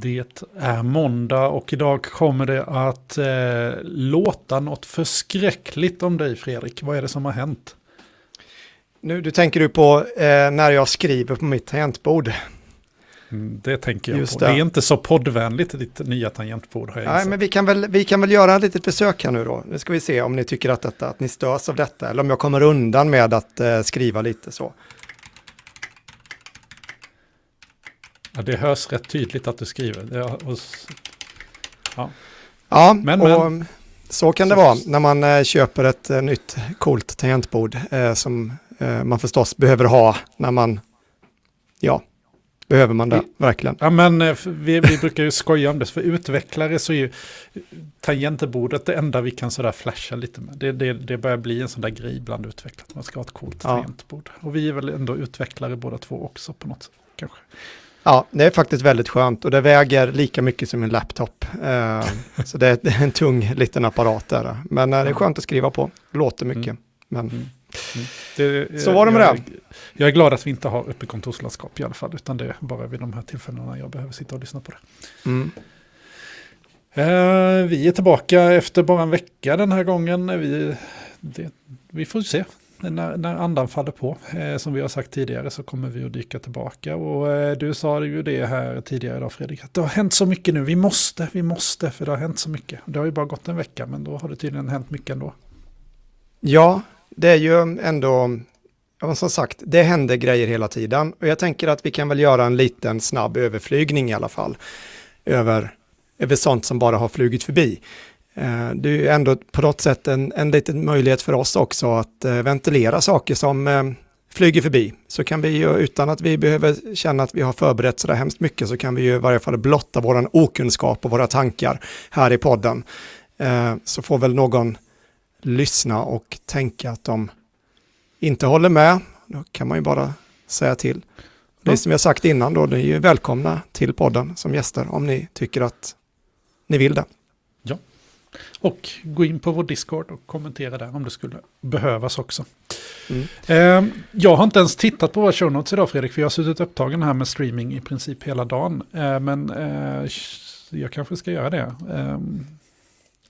Det är måndag och idag kommer det att eh, låta något förskräckligt om dig Fredrik. Vad är det som har hänt? Nu, du tänker du på eh, när jag skriver på mitt tangentbord. Mm, det tänker jag Just på. Det. det. är inte så poddvänligt ditt nya tangentbord. Har jag Nej, men vi kan, väl, vi kan väl göra ett litet försök här nu då. Nu ska vi se om ni tycker att, detta, att ni störs av detta eller om jag kommer undan med att eh, skriva lite så. Ja, det hörs rätt tydligt att du skriver. Ja, ja men, och men. så kan det vara när man eh, köper ett eh, nytt coolt tangentbord eh, som eh, man förstås behöver ha när man, ja, behöver man det, verkligen. Ja, men eh, vi, vi brukar ju skoja om det, för utvecklare så är ju tangentbordet det enda vi kan sådär flasha lite med. Det, det, det börjar bli en sån där grej bland utvecklare, man ska ha ett coolt ja. tangentbord. Och vi är väl ändå utvecklare båda två också på något sätt, kanske. Ja, det är faktiskt väldigt skönt och det väger lika mycket som en laptop. Uh, så det är en tung liten apparat där. Men uh, det är skönt att skriva på, låter mycket. Mm. Men, mm. Mm. Det, så var det med jag, det. Jag är glad att vi inte har uppe kontorslandskap i alla fall, utan det är bara vid de här tillfällena jag behöver sitta och lyssna på det. Mm. Uh, vi är tillbaka efter bara en vecka den här gången. Vi, det, vi får se när, när andan faller på. Eh, som vi har sagt tidigare så kommer vi att dyka tillbaka. Och eh, du sa ju det här tidigare idag Fredrik, att det har hänt så mycket nu. Vi måste, vi måste, för det har hänt så mycket. Det har ju bara gått en vecka, men då har det tydligen hänt mycket ändå. Ja, det är ju ändå, som sagt, det händer grejer hela tiden. Och jag tänker att vi kan väl göra en liten snabb överflygning i alla fall. Över, över sånt som bara har flugit förbi. Eh, det är ju ändå på något sätt en, en liten möjlighet för oss också att eh, ventilera saker som eh, flyger förbi. Så kan vi ju, utan att vi behöver känna att vi har förberett sådär hemskt mycket, så kan vi ju i varje fall blotta våran okunskap och våra tankar här i podden. Så får väl någon lyssna och tänka att de inte håller med. Då kan man ju bara säga till. Det som har sagt innan då, ni är ju välkomna till podden som gäster om ni tycker att ni vill det. Och gå in på vår Discord och kommentera där om det skulle behövas också. Mm. Eh, jag har inte ens tittat på våra show notes idag Fredrik, för jag har suttit upptagen här med streaming i princip hela dagen. Eh, men eh, jag kanske ska göra det. Ehm.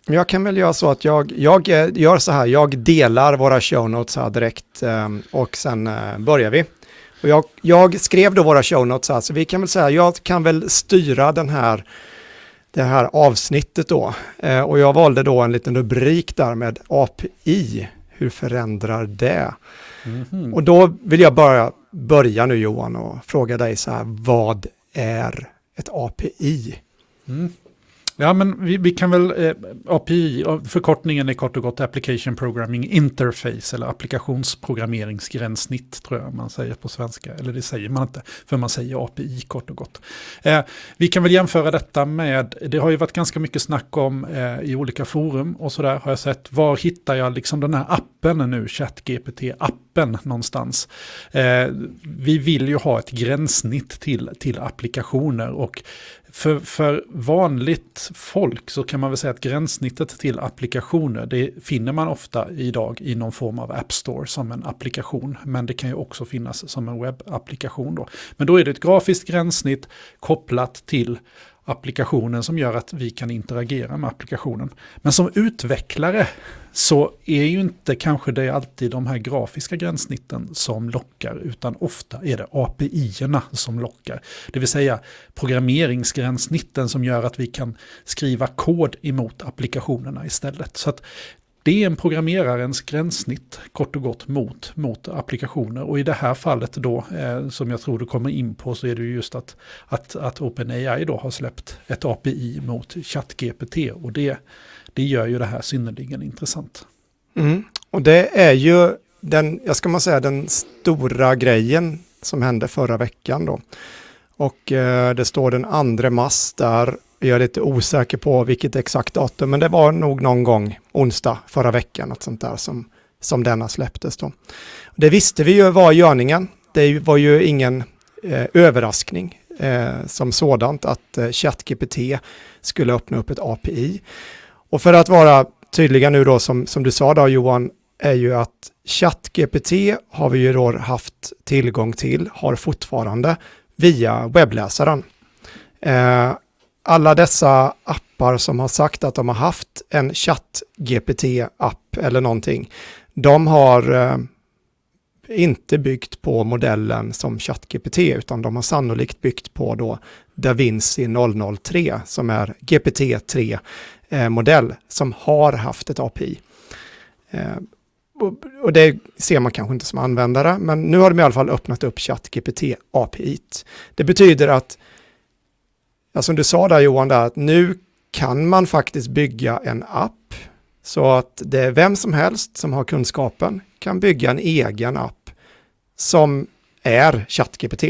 Jag kan väl göra så att jag, jag eh, gör så här, jag delar våra show notes här direkt ehm, och sen eh, börjar vi. Och jag, jag skrev då våra show notes här, så vi kan väl säga, jag kan väl styra den här det här avsnittet då. Eh, och jag valde då en liten rubrik där med API. Hur förändrar det? Mm -hmm. Och då vill jag bara börja nu Johan och fråga dig så här, vad är ett API? Mm. Ja, men vi, vi kan väl, eh, API, förkortningen är kort och gott Application Programming Interface, eller applikationsprogrammeringsgränssnitt tror jag man säger på svenska. Eller det säger man inte, för man säger API kort och gott. Eh, vi kan väl jämföra detta med, det har ju varit ganska mycket snack om eh, i olika forum och sådär har jag sett, var hittar jag liksom den här appen nu, ChatGPT-appen någonstans. Eh, vi vill ju ha ett gränssnitt till, till applikationer och för, för vanligt folk så kan man väl säga att gränssnittet till applikationer, det finner man ofta idag i någon form av App Store som en applikation. Men det kan ju också finnas som en webbapplikation då. Men då är det ett grafiskt gränssnitt kopplat till applikationen som gör att vi kan interagera med applikationen. Men som utvecklare så är ju inte kanske det alltid de här grafiska gränssnitten som lockar, utan ofta är det API-erna som lockar. Det vill säga programmeringsgränssnitten som gör att vi kan skriva kod emot applikationerna istället. Så att det är en programmerarens gränssnitt kort och gott mot, mot applikationer. Och i det här fallet då, eh, som jag tror du kommer in på, så är det just att, att, att OpenAI då har släppt ett API mot ChatGPT. Och det, det gör ju det här synnerligen intressant. Mm. Och det är ju den, jag ska man säga, den stora grejen som hände förra veckan då. Och eh, det står den 2 mars där jag är lite osäker på vilket exakt datum, men det var nog någon gång onsdag förra veckan, något sånt där som, som denna släpptes då. Det visste vi ju var görningen. Det var ju ingen eh, överraskning eh, som sådant att eh, ChatGPT skulle öppna upp ett API. Och för att vara tydliga nu då, som, som du sa då Johan, är ju att ChatGPT har vi ju då haft tillgång till, har fortfarande, via webbläsaren. Eh, alla dessa appar som har sagt att de har haft en chatt-GPT-app eller någonting, de har eh, inte byggt på modellen som ChatGPT, utan de har sannolikt byggt på då DaVinci 003, som är GPT-3-modell, eh, som har haft ett API. Eh, och, det ser man kanske inte som användare, men nu har de i alla fall öppnat upp ChatGPT-API. Det betyder att, ja, som du sa där Johan, där, att nu kan man faktiskt bygga en app så att det är vem som helst som har kunskapen kan bygga en egen app som är ChatGPT.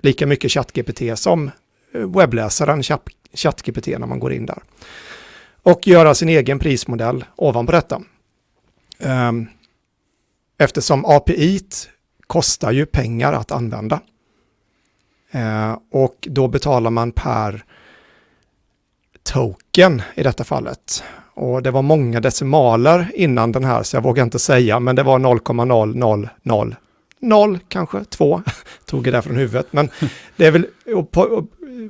Lika mycket ChatGPT som eh, webbläsaren ChatGPT när man går in där. Och göra sin egen prismodell ovanpå detta. Ehm, eftersom API kostar ju pengar att använda. Eh, och då betalar man per token i detta fallet. Och det var många decimaler innan den här, så jag vågar inte säga, men det var 0,000 0 kanske, 2, tog det där från huvudet. Men det är väl, att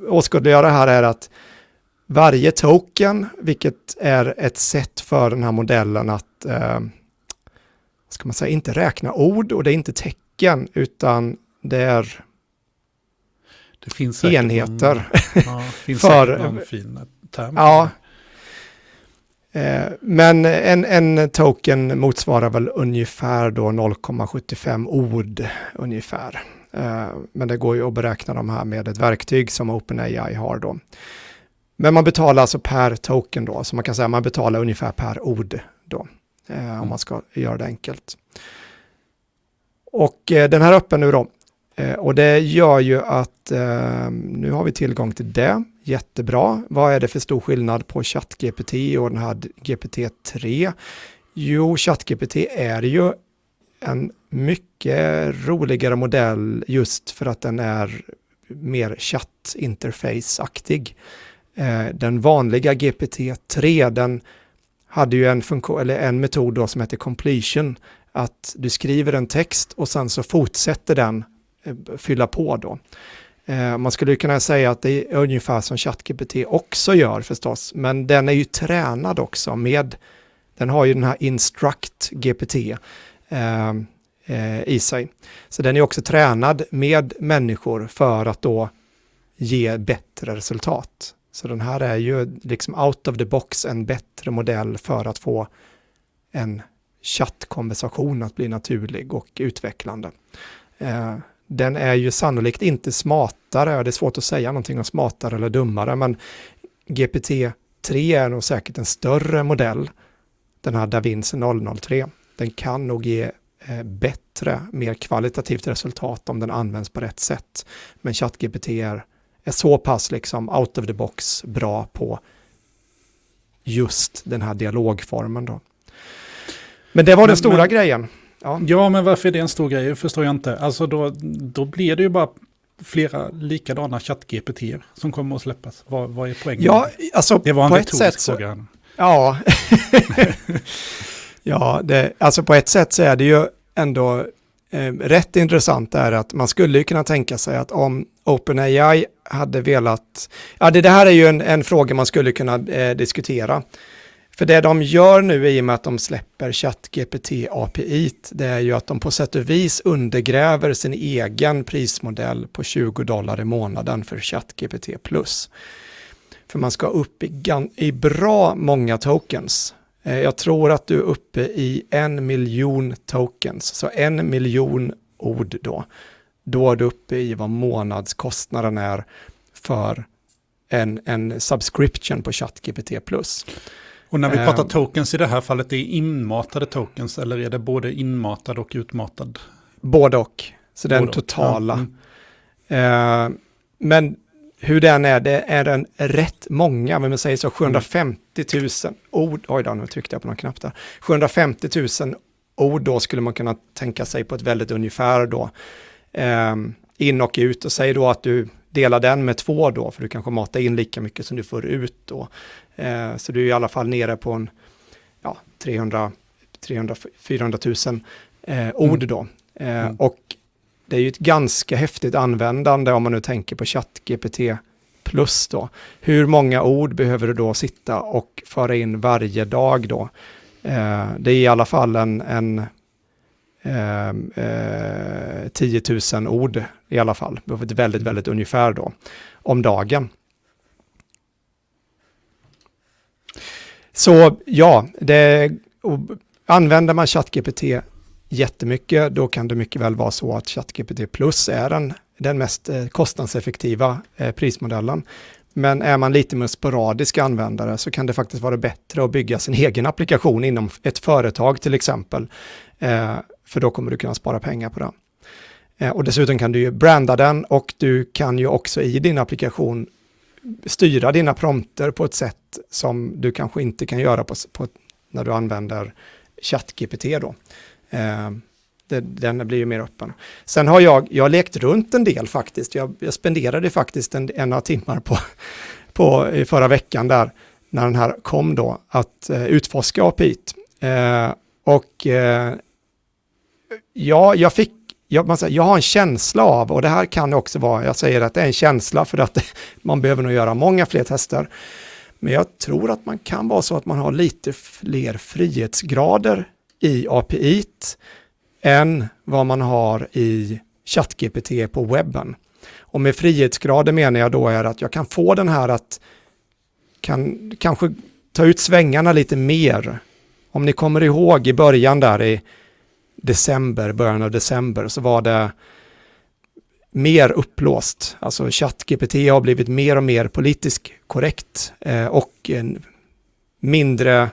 åskådliggöra här är att varje token, vilket är ett sätt för den här modellen att, eh, ska man säga, inte räkna ord och det är inte tecken, utan det är det finns enheter. Någon, ja, finns för, någon fin term. Ja, Eh, men en, en token motsvarar väl ungefär då 0,75 ord ungefär. Eh, men det går ju att beräkna de här med ett verktyg som OpenAI har då. Men man betalar alltså per token då, så man kan säga att man betalar ungefär per ord då, eh, om man ska göra det enkelt. Och den här öppen nu då, Eh, och det gör ju att eh, nu har vi tillgång till det jättebra. Vad är det för stor skillnad på ChatGPT och den här GPT-3? Jo, ChatGPT är ju en mycket roligare modell just för att den är mer chattinterface-aktig. Eh, den vanliga GPT-3, den hade ju en, funktion, eller en metod då som heter completion, att du skriver en text och sen så fortsätter den Eh, fylla på då. Eh, man skulle kunna säga att det är ungefär som ChatGPT också gör förstås, men den är ju tränad också med, den har ju den här Instruct GPT eh, eh, i sig. Så den är också tränad med människor för att då ge bättre resultat. Så den här är ju liksom out of the box en bättre modell för att få en chattkonversation att bli naturlig och utvecklande. Eh, den är ju sannolikt inte smartare, det är svårt att säga någonting om smartare eller dummare, men GPT-3 är nog säkert en större modell, den här DaVinci 003. Den kan nog ge eh, bättre, mer kvalitativt resultat om den används på rätt sätt. Men ChatGPT är, är så pass liksom out of the box bra på just den här dialogformen då. Men det var men, den stora men, grejen. Ja. ja, men varför är det en stor grej? Förstår jag inte. Alltså då, då blir det ju bara flera likadana chatt-GPT som kommer att släppas. Vad, vad är poängen? Ja, alltså det var en på ett sätt så, fråga. Ja, ja det, alltså på ett sätt så är det ju ändå eh, rätt intressant är att man skulle kunna tänka sig att om OpenAI hade velat, ja det, det här är ju en, en fråga man skulle kunna eh, diskutera. För det de gör nu i och med att de släpper ChatGPT API, det är ju att de på sätt och vis undergräver sin egen prismodell på 20 dollar i månaden för ChatGPT+. För man ska upp i, i bra många tokens. Eh, jag tror att du är uppe i en miljon tokens, så en miljon ord då. Då är du uppe i vad månadskostnaden är för en, en subscription på ChatGPT+. Och när vi pratar ehm. tokens i det här fallet, det är inmatade tokens eller är det både inmatad och utmatad? Både och, så den både totala. Ja. Mm. Uh, men hur den är, det är en rätt många, men man säger så 750 000 ord, oj då, nu tryckte jag på någon knapp där, 750 000 ord då skulle man kunna tänka sig på ett väldigt ungefär då. Um, in och ut och säg då att du delar den med två då, för du kanske matar in lika mycket som du får ut då. Eh, så du är i alla fall nere på en ja, 300, 300 400 000 eh, ord mm. då. Eh, mm. Och det är ju ett ganska häftigt användande om man nu tänker på ChatGPT plus då. Hur många ord behöver du då sitta och föra in varje dag då? Eh, det är i alla fall en, en eh, eh, 10 000 ord i alla fall, väldigt, väldigt ungefär då, om dagen. Så ja, det, använder man ChatGPT jättemycket, då kan det mycket väl vara så att ChatGPT Plus är den, den mest eh, kostnadseffektiva eh, prismodellen. Men är man lite mer sporadisk användare så kan det faktiskt vara bättre att bygga sin egen applikation inom ett företag till exempel. Eh, för då kommer du kunna spara pengar på det. Eh, och dessutom kan du ju branda den och du kan ju också i din applikation styra dina prompter på ett sätt som du kanske inte kan göra på, på när du använder ChatGPT då. Eh, det, den blir ju mer öppen. Sen har jag, jag har lekt runt en del faktiskt. Jag, jag spenderade faktiskt en, en några timmar på, på i förra veckan där, när den här kom då, att eh, utforska API. Eh, och eh, ja, jag fick jag, man säger, jag har en känsla av, och det här kan också vara, jag säger att det är en känsla för att man behöver nog göra många fler tester. Men jag tror att man kan vara så att man har lite fler frihetsgrader i API än vad man har i ChatGPT på webben. Och med frihetsgrader menar jag då är att jag kan få den här att kan kanske ta ut svängarna lite mer. Om ni kommer ihåg i början där i december, början av december, så var det mer upplåst. Alltså ChatGPT har blivit mer och mer politiskt korrekt eh, och en mindre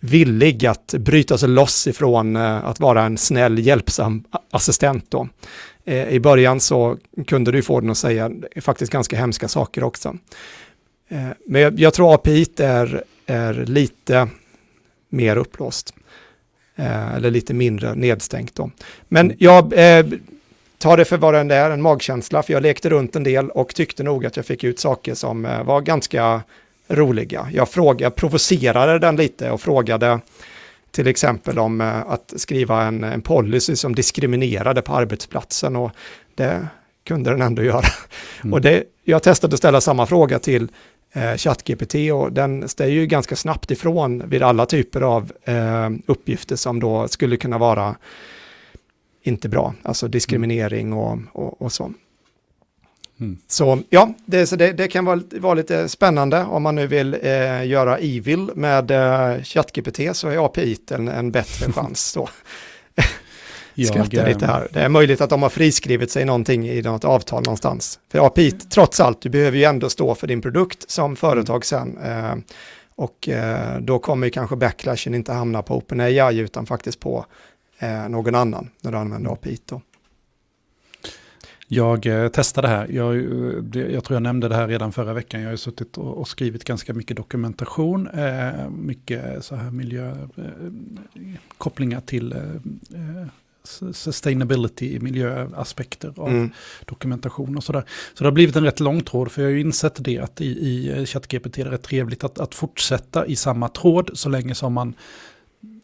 villig att bryta sig loss ifrån eh, att vara en snäll, hjälpsam assistent. Då. Eh, I början så kunde du få den att säga faktiskt ganska hemska saker också. Eh, men jag, jag, tror API är, är lite mer upplåst. Eller lite mindre nedstängt då. Men jag eh, tar det för vad den är, en magkänsla, för jag lekte runt en del och tyckte nog att jag fick ut saker som var ganska roliga. Jag, frågade, provocerade den lite och frågade till exempel om eh, att skriva en, en policy som diskriminerade på arbetsplatsen och det kunde den ändå göra. Mm. Och det, jag testade att ställa samma fråga till eh, ChatGPT och den ställer ju ganska snabbt ifrån vid alla typer av eh, uppgifter som då skulle kunna vara inte bra, alltså diskriminering och, och, och så. Mm. Så ja, det, så det, det kan vara, vara, lite spännande om man nu vill eh, göra evil med eh, ChatGPT så är API en, en bättre chans. Så. Skrattar lite här. Det är möjligt att de har friskrivit sig någonting i något avtal någonstans. För API, trots allt, du behöver ju ändå stå för din produkt som företag sen. Eh, och eh, då kommer kanske backlashen inte hamna på OpenAI utan faktiskt på eh, någon annan när du använder API. Då. Jag eh, testade det här. Jag, eh, jag, tror jag nämnde det här redan förra veckan. Jag har suttit och, och skrivit ganska mycket dokumentation. Eh, mycket så här miljökopplingar eh, till eh, sustainability, miljöaspekter av mm. dokumentation och sådär. Så det har blivit en rätt lång tråd, för jag har ju insett det att i, i ChatGPT är det rätt trevligt att, att fortsätta i samma tråd så länge som man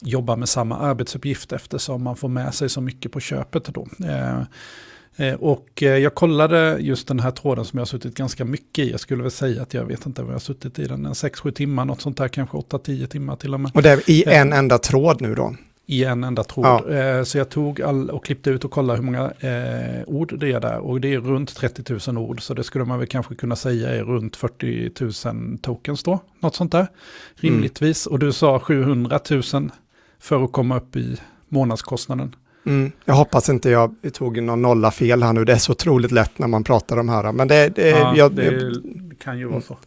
jobbar med samma arbetsuppgift eftersom man får med sig så mycket på köpet då. Eh, Eh, och eh, jag kollade just den här tråden som jag har suttit ganska mycket i. Jag skulle väl säga att jag vet inte vad jag har suttit i den, 6-7 timmar, något sånt där, kanske 8-10 timmar till och med. Och det är i en enda tråd nu då? I en enda tråd. Ja. Eh, så jag tog all och klippte ut och kollade hur många eh, ord det är där. Och det är runt 30 000 ord, så det skulle man väl kanske kunna säga är runt 40 000 tokens då. Något sånt där, rimligtvis. Mm. Och du sa 700 000 för att komma upp i månadskostnaden. Mm. Jag hoppas inte jag tog någon nolla fel här nu. Det är så otroligt lätt när man pratar om här. Men det, det, ja, jag, det jag, kan ju vara så.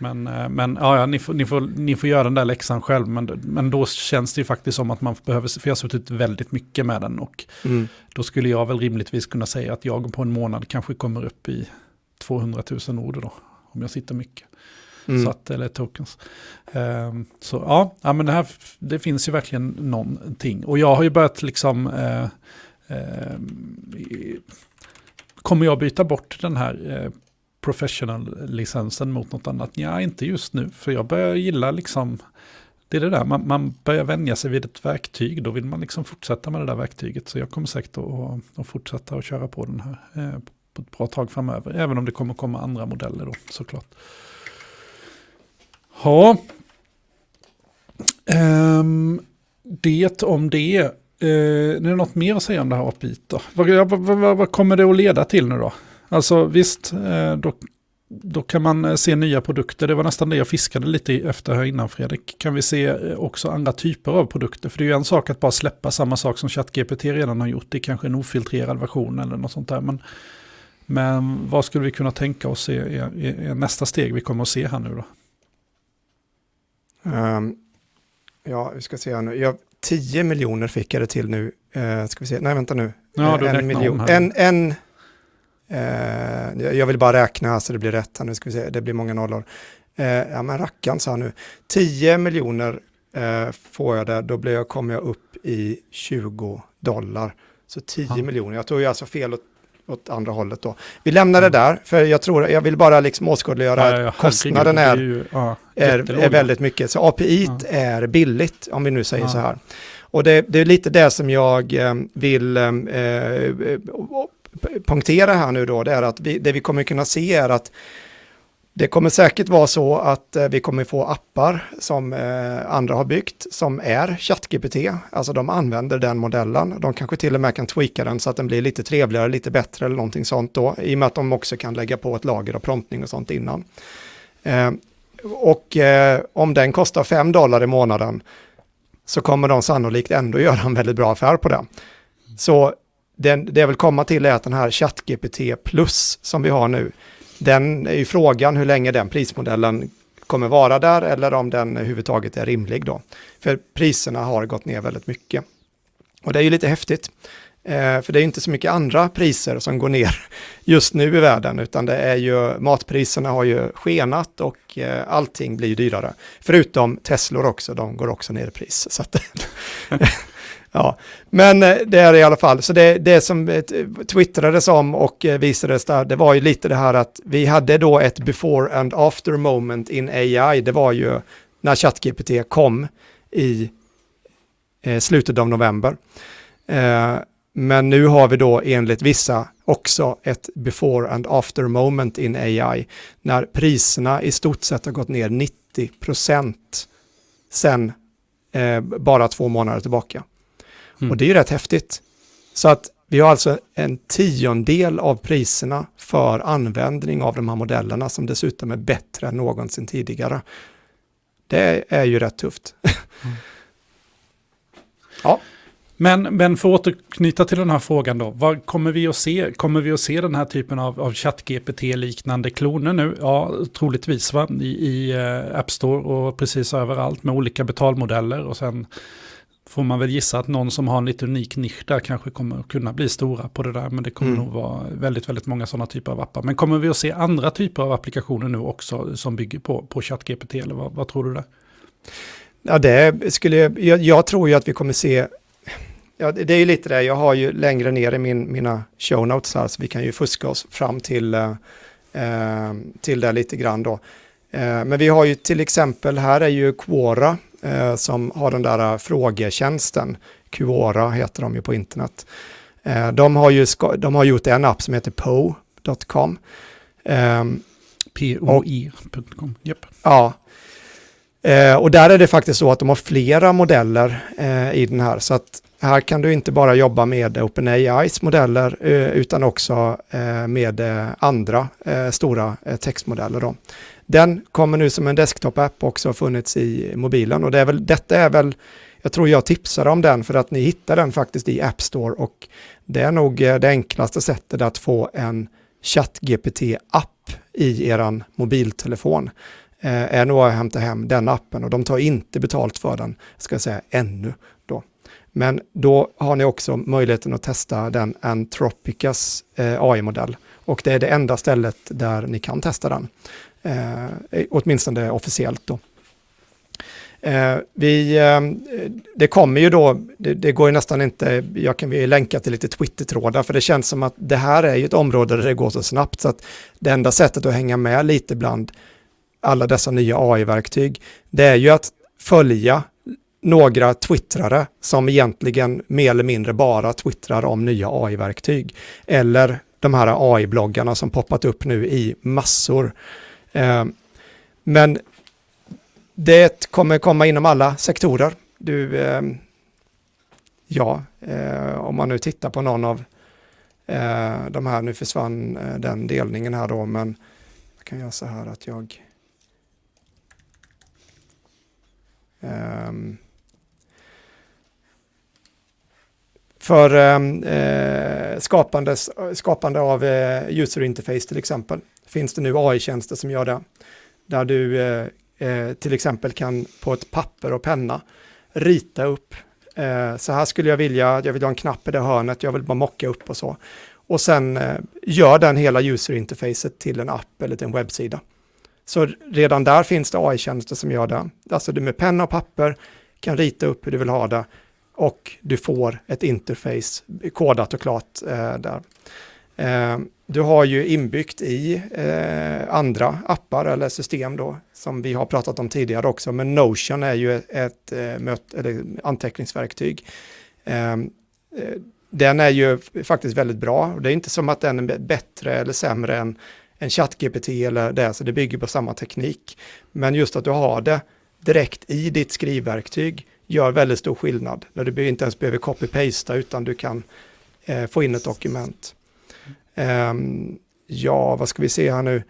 Men, eh, men ja, ja ni, får, ni, får, ni får göra den där läxan själv. Men, men då känns det ju faktiskt som att man behöver, för jag har suttit väldigt mycket med den. Och mm. då skulle jag väl rimligtvis kunna säga att jag på en månad kanske kommer upp i 200 000 ord då. Om jag sitter mycket. Mm. Så att, eller tokens. Um, så ja, ja, men det, här, det finns ju verkligen någonting. Och jag har ju börjat liksom... Uh, uh, kommer jag byta bort den här professional-licensen mot något annat? Ja, inte just nu. För jag börjar gilla liksom... Det är det där, man, man börjar vänja sig vid ett verktyg, då vill man liksom fortsätta med det där verktyget. Så jag kommer säkert att, att fortsätta att köra på den här eh, på ett bra tag framöver. Även om det kommer komma andra modeller då såklart. Ja. Um, det om det. Uh, är det något mer att säga om det här API då? Vad, vad, vad, vad kommer det att leda till nu då? Alltså visst, uh, då, då kan man eh, se nya produkter. Det var nästan det jag fiskade lite efter här innan Fredrik. Kan vi se också andra typer av produkter? För det är ju en sak att bara släppa samma sak som ChatGPT redan har gjort. Det är kanske en ofiltrerad version eller något sånt där. Men, men vad skulle vi kunna tänka oss är, är, är nästa steg vi kommer att se här nu då? Um, ja, vi ska se här nu. Jag, 10 miljoner fick jag det till nu. Uh, ska vi se, nej vänta nu. Ja, en miljon. En, en, uh, jag vill bara räkna så det blir rätt här nu. Ska vi se, det blir många nollor. Uh, ja men rackarn sa nu. 10 miljoner får jag där, då blir jag, kommer jag upp i 20 dollar. Så 10 ja. miljoner, jag tog ju alltså fel åt åt andra hållet då. Vi lämnar mm. det där, för jag tror, jag vill bara liksom åskådliggöra ja, ja, att kostnaden är, ju, är, är, väldigt mycket. Så API är billigt, om vi nu säger så här. Och det, det, är lite det som jag eh, vill eh, eh punktera här nu då, det är att vi, det vi kommer kunna se är att det kommer säkert vara så att eh, vi kommer få appar som eh, andra har byggt som är ChatGPT. Alltså de använder den modellen. De kanske till och med kan tweaka den så att den blir lite trevligare, lite bättre eller någonting sånt då. I och med att de också kan lägga på ett lager av promptning och sånt innan. Eh, och om den kostar 5 dollar i månaden så kommer de sannolikt ändå göra en väldigt bra affär på det. Så den, det jag vill komma till är att den här ChatGPT plus som vi har nu, den är ju frågan hur länge den prismodellen kommer vara där eller om den överhuvudtaget är rimlig då. För priserna har gått ner väldigt mycket. Och det är ju lite häftigt. Eh, för det är inte så mycket andra priser som går ner just nu i världen, utan det är ju matpriserna har ju skenat och eh, allting blir dyrare. Förutom Teslor också, de går också ner i pris. Så att, Ja, men eh, det är i alla fall, så det, det som eh, twittrades om och eh, visades där, det var ju lite det här att vi hade då ett before and after moment in AI, det var ju när ChatGPT kom i eh, slutet av november. Eh, men nu har vi då enligt vissa också ett before and after moment in AI, när priserna i stort sett har gått ner 90 procent sen eh, bara två månader tillbaka. Mm. Och det är ju rätt häftigt. Så att vi har alltså en tiondel av priserna för användning av de här modellerna som dessutom är bättre än någonsin tidigare. Det är ju rätt tufft. Mm. ja. Men, men för att återknyta till den här frågan då, vad kommer vi att se? Kommer vi att se den här typen av, av ChatGPT-liknande kloner nu? Ja, troligtvis va? I, i uh, App Store och precis överallt med olika betalmodeller och sen får man väl gissa att någon som har en lite unik nisch där kanske kommer att kunna bli stora på det där. Men det kommer mm. nog vara väldigt, väldigt många sådana typer av appar. Men kommer vi att se andra typer av applikationer nu också som bygger på, på ChatGPT? Eller vad, vad tror du där? Ja, det skulle jag, jag tror ju att vi kommer se Ja, det är ju lite det, jag har ju längre ner i min, mina show notes här, så vi kan ju fuska oss fram till, eh, eh till det lite grann då. Eh, men vi har ju till exempel, här är ju Quora eh, som har den där frågetjänsten. Quora heter de ju på internet. Eh, de, har ju de har gjort en app som heter po.com. Eh, POI.com, yep. Ja. Eh, och där är det faktiskt så att de har flera modeller eh, i den här. Så att här kan du inte bara jobba med OpenAIs modeller eh, utan också eh, med andra stora textmodeller. Då. Den kommer nu som en desktop-app också har funnits i mobilen och det är väl, detta är väl, jag tror jag tipsar om den för att ni hittar den faktiskt i App Store och det är nog eh, det enklaste sättet att få en ChatGPT-app i er mobiltelefon eh, är nog att hämta hem den appen och de tar inte betalt för den, ska jag säga, ännu. Då. Men då har ni också möjligheten att testa den Anthropicas eh, AI-modell och det är det enda stället där ni kan testa den. Eh, eh, åtminstone officiellt då. Eh, vi, eh, det kommer ju då, det, det, går ju nästan inte, jag kan vi länka till lite Twitter-trådar, för det känns som att det här är ju ett område där det går så snabbt, så att det enda sättet att hänga med lite bland alla dessa nya AI-verktyg, det är ju att följa några twittrare som egentligen mer eller mindre bara twittrar om nya AI-verktyg. Eller de här AI-bloggarna som poppat upp nu i massor. Eh, men det kommer komma inom alla sektorer. Du, eh, ja, eh, om man nu tittar på någon av eh, de här, nu försvann eh, den delningen här då, men jag kan göra så här att jag Um, för ehm, eh, skapande, skapande av eh, user interface till exempel. Finns det nu AI-tjänster som gör det. Där du eh, eh, till exempel kan på ett papper och penna rita upp. Eh, så här skulle jag vilja, jag vill ha en knapp i det hörnet, jag vill bara mocka upp och så. Och sen eh, gör den hela user interfacet till en app eller till en webbsida. Så redan där finns det AI-tjänster som gör det. Alltså du med penna och papper kan rita upp hur du vill ha det och du får ett interface kodat och klart eh, där. Eh, du har ju inbyggt i eh, andra appar eller system då, som vi har pratat om tidigare också, men Notion är ju ett, eh, möt, eller anteckningsverktyg. Den är ju faktiskt väldigt bra. Det är inte som att den är bättre eller sämre än, en ChatGPT eller det, så det bygger på samma teknik. Men just att du har det direkt i ditt skrivverktyg gör väldigt stor skillnad. När du inte ens behöver copy-pasta utan du kan eh, få in ett dokument. Ehm, ja, vad ska vi se här nu?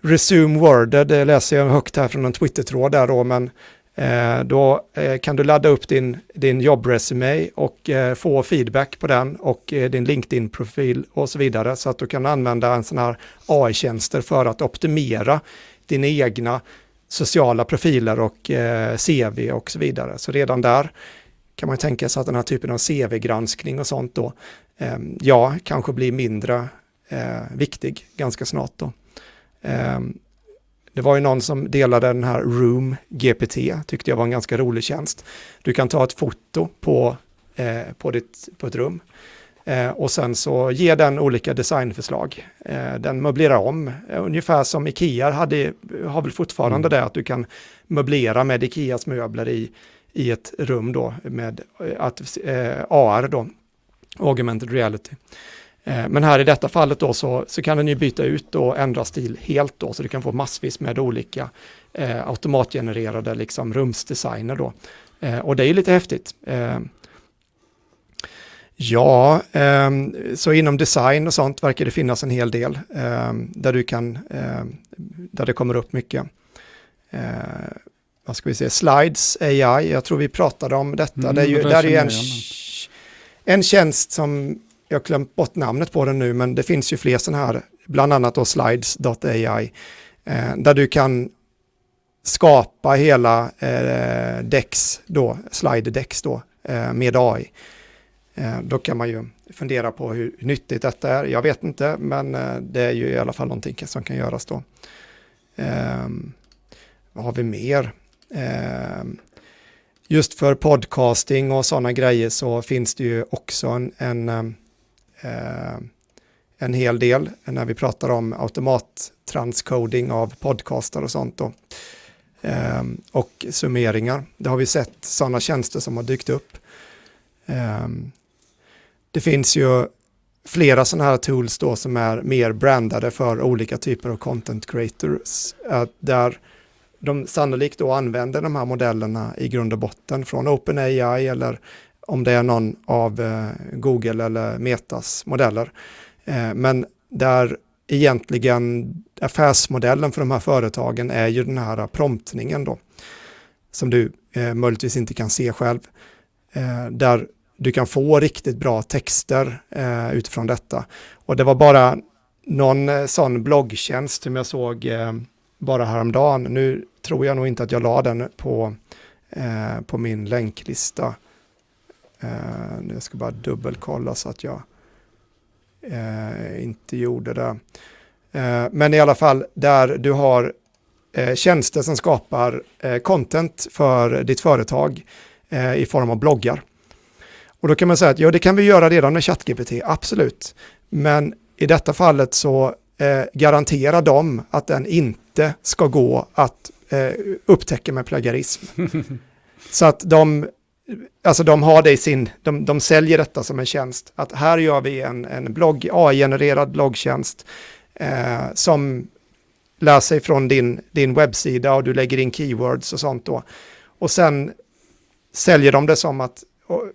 Resume Worded, det läser jag högt här från en Twitter-tråd där då, men eh, då eh, kan du ladda upp din, din jobbresumé och eh, få feedback på den och eh, din LinkedIn-profil och så vidare så att du kan använda en sån här AI-tjänster för att optimera dina egna sociala profiler och eh, CV och så vidare. Så redan där kan man tänka sig att den här typen av CV-granskning och sånt då, eh, ja, kanske blir mindre eh, viktig ganska snart då. Eh, det var ju någon som delade den här Room GPT, tyckte jag var en ganska rolig tjänst. Du kan ta ett foto på, eh, på, ditt, på ett rum Eh, och sen så ger den olika designförslag. Eh, den möblerar om, eh, ungefär som Ikea hade, har väl fortfarande mm. det, att du kan möblera med Ikeas möbler i, i ett rum då med eh, att, eh, AR då, augmented reality. Eh, men här i detta fallet då så, så kan den ju byta ut och ändra stil helt då, så du kan få massvis med olika eh, automatgenererade liksom rumsdesigner då. Eh, och det är lite häftigt. Eh, Ja, eh, så inom design och sånt verkar det finnas en hel del eh, där du kan, eh, där det kommer upp mycket. Eh, vad ska vi säga, Slides AI, jag tror vi pratade om detta. Mm, det är ju, det där är en, en tjänst som, jag har glömt bort namnet på den nu, men det finns ju fler sådana här, bland annat då slides.ai, eh, där du kan skapa hela eh, Dex då, slide Dex då, eh, med AI. Eh, då kan man ju fundera på hur nyttigt detta är. Jag vet inte, men eh, det är ju i alla fall någonting som kan göras då. Ehm, vad har vi mer? Ehm, just för podcasting och sådana grejer så finns det ju också en, en, ehm, Eh, en hel del när vi pratar om automattranscoding av podcastar och sånt. Då. Um, och summeringar. Det har vi sett sådana tjänster som har dykt upp. Um, det finns ju flera sådana här tools då som är mer brandade för olika typer av content creators. Där de sannolikt då använder de här modellerna i grund och botten från OpenAI eller om det är någon av eh, Google eller Metas modeller. Eh, men där egentligen affärsmodellen för de här företagen är ju den här promptningen då, som du eh, möjligtvis inte kan se själv. Eh, där du kan få riktigt bra texter eh, utifrån detta. Och det var bara någon eh, sån bloggtjänst som jag såg eh, bara häromdagen. Nu tror jag nog inte att jag la den på, eh, på min länklista. Eh, jag ska bara dubbelkolla så att jag eh, inte gjorde det. Eh, men i alla fall där du har tjänster som skapar content för ditt företag i form av bloggar. Och då kan man säga att ja, det kan vi göra redan med ChatGPT, absolut. Men i detta fallet så eh, garanterar de att den inte ska gå att eh, upptäcka med plagiarism. så att de alltså de har det i sin, de, de säljer detta som en tjänst. Att här gör vi en, en blogg, AI-genererad bloggtjänst eh, som läser från din, din webbsida och du lägger in keywords och sånt då. Och sen säljer de det som att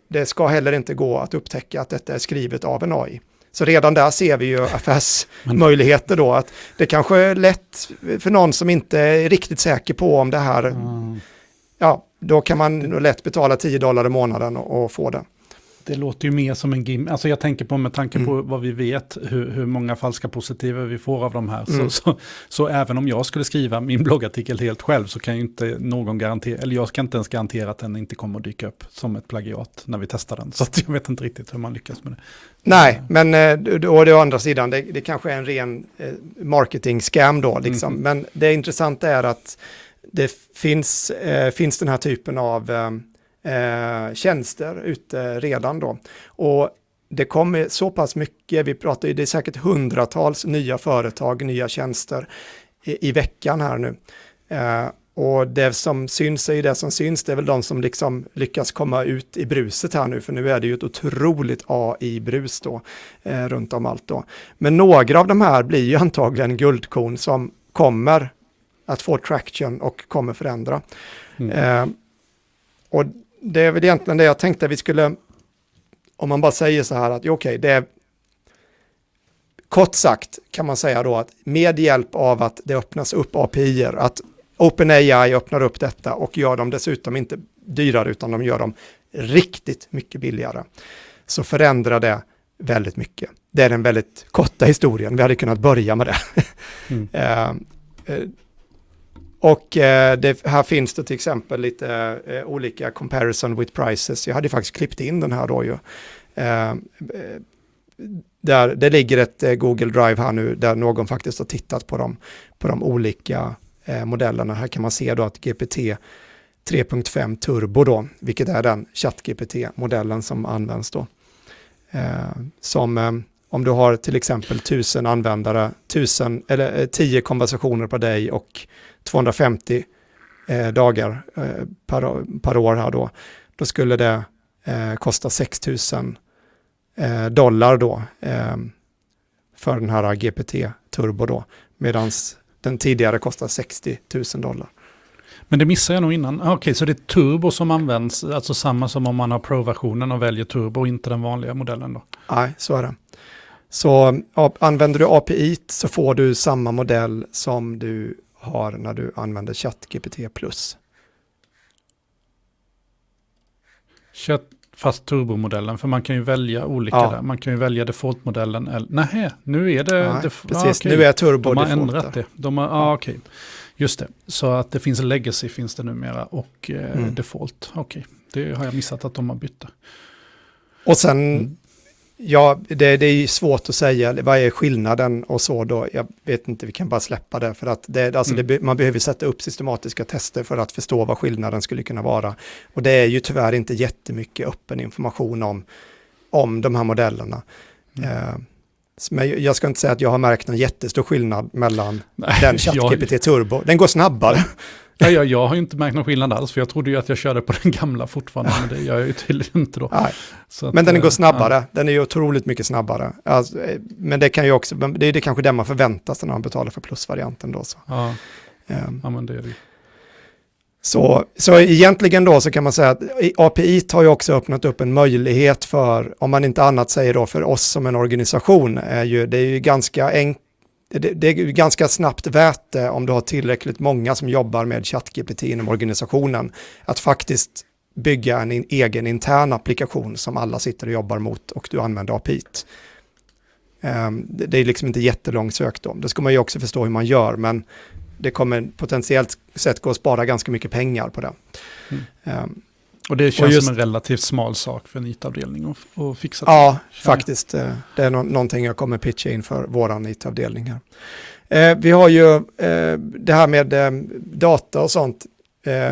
det ska heller inte gå att upptäcka att detta är skrivet av en AI. Så redan där ser vi ju affärsmöjligheter då. Att det kanske är lätt för någon som inte är riktigt säker på om det här, mm. ja, då kan man lätt betala 10 dollar i månaden och, och få det. Det låter ju mer som en gim. Alltså jag tänker på med tanke på mm. vad vi vet, hur, hur många falska positiva vi får av de här. Mm. Så, så, så, även om jag skulle skriva min bloggartikel helt själv så kan ju inte någon garantera, eller jag kan inte ens garantera att den inte kommer att dyka upp som ett plagiat när vi testar den. Så jag vet inte riktigt hur man lyckas med det. Nej, men eh, och det å andra sidan, det, det kanske är en ren eh, marketing-scam då, liksom. Mm. Men det intressanta är att det finns, eh, finns den här typen av eh, eh, tjänster ute redan då. Och det kommer så pass mycket, vi pratar ju, det är säkert hundratals nya företag, nya tjänster i, i veckan här nu. Eh, och det som syns är ju det som syns, det är väl de som liksom lyckas komma ut i bruset här nu, för nu är det ju ett otroligt AI-brus då, eh, runt om allt då. Men några av de här blir ju antagligen guldkorn som kommer att få traction och kommer förändra. Mm. Eh, och det är väl egentligen det jag tänkte vi skulle, om man bara säger så här att okej, okay, det är kort sagt kan man säga då att med hjälp av att det öppnas upp API, att OpenAI öppnar upp detta och gör dem dessutom inte dyrare utan de gör dem riktigt mycket billigare, så förändrar det väldigt mycket. Det är den väldigt korta historien, vi hade kunnat börja med det. Mm. och eh, det, här finns det till exempel lite eh, olika comparison with prices. Jag hade faktiskt klippt in den här då ju. Eh, eh, där det ligger ett eh, Google Drive här nu där någon faktiskt har tittat på de, på de olika eh, modellerna. Här kan man se då att GPT 3.5 Turbo då, vilket är den ChatGPT-modellen som används då. Eh, som eh, om du har till exempel 1000 användare, 1000, eller eh, 10 konversationer på dig och 250 eh, dagar eh, per, per, år här då, då skulle det eh, kosta 6 000 eh, dollar då eh, för den här GPT Turbo då, medan den tidigare kostar 60 000 dollar. Men det missade jag nog innan. Ah, okej, okay, så det är turbo som används, alltså samma som om man har Pro-versionen och väljer turbo och inte den vanliga modellen då? Nej, så är det. Så använder du API så får du samma modell som du har när du använder ChatGPT+. Chat, fast turbomodellen, för man kan ju välja olika ja. där. Man kan ju välja defaultmodellen. Eller, nej, nu är det... Nej, precis, ah, okay. nu är turbo De har ändrat det. De har, ah, okej. Okay. Just det, så att det finns legacy finns det numera och eh, mm. default. Okej, okay. det har jag missat att de har bytt. Och sen mm. Ja, det, det är svårt att säga vad är skillnaden och så då. Jag vet inte, vi kan bara släppa det för att det, alltså mm. det, man behöver sätta upp systematiska tester för att förstå vad skillnaden skulle kunna vara. Och det är ju tyvärr inte jättemycket öppen information om, om de här modellerna. Mm. Eh, men jag ska inte säga att jag har märkt någon jättestor skillnad mellan Nej, den ChatGPT. Turbo. Den går snabbare. Ja, jag, jag har ju inte märkt någon skillnad alls, för jag trodde ju att jag körde på den gamla fortfarande, men det gör jag ju tydligen inte då. Att, men den går eh, snabbare, ja. den är ju otroligt mycket snabbare. Alltså, eh, men det kan ju också, det är det kanske det man förväntar sig när man betalar för plusvarianten då. Så. Ja. Um, ja, men det är det så, så egentligen då så kan man säga att API har ju också öppnat upp en möjlighet för, om man inte annat säger då för oss som en organisation, är ju, det är ju ganska enkelt det, det, är ganska snabbt värt det om du har tillräckligt många som jobbar med ChatGPT inom organisationen. Att faktiskt bygga en in, egen intern applikation som alla sitter och jobbar mot och du använder API. Um, ehm, det, det, är liksom inte jättelångt sökt om. Det ska man ju också förstå hur man gör, men det kommer potentiellt sett gå att spara ganska mycket pengar på det. Mm. Um, och det känns och just, som en relativt smal sak för en IT-avdelning att, fixa. Ja, faktiskt. Eh, det är no någonting jag kommer pitcha in för vår IT-avdelning här. Eh, vi har ju eh, det här med eh, data och sånt.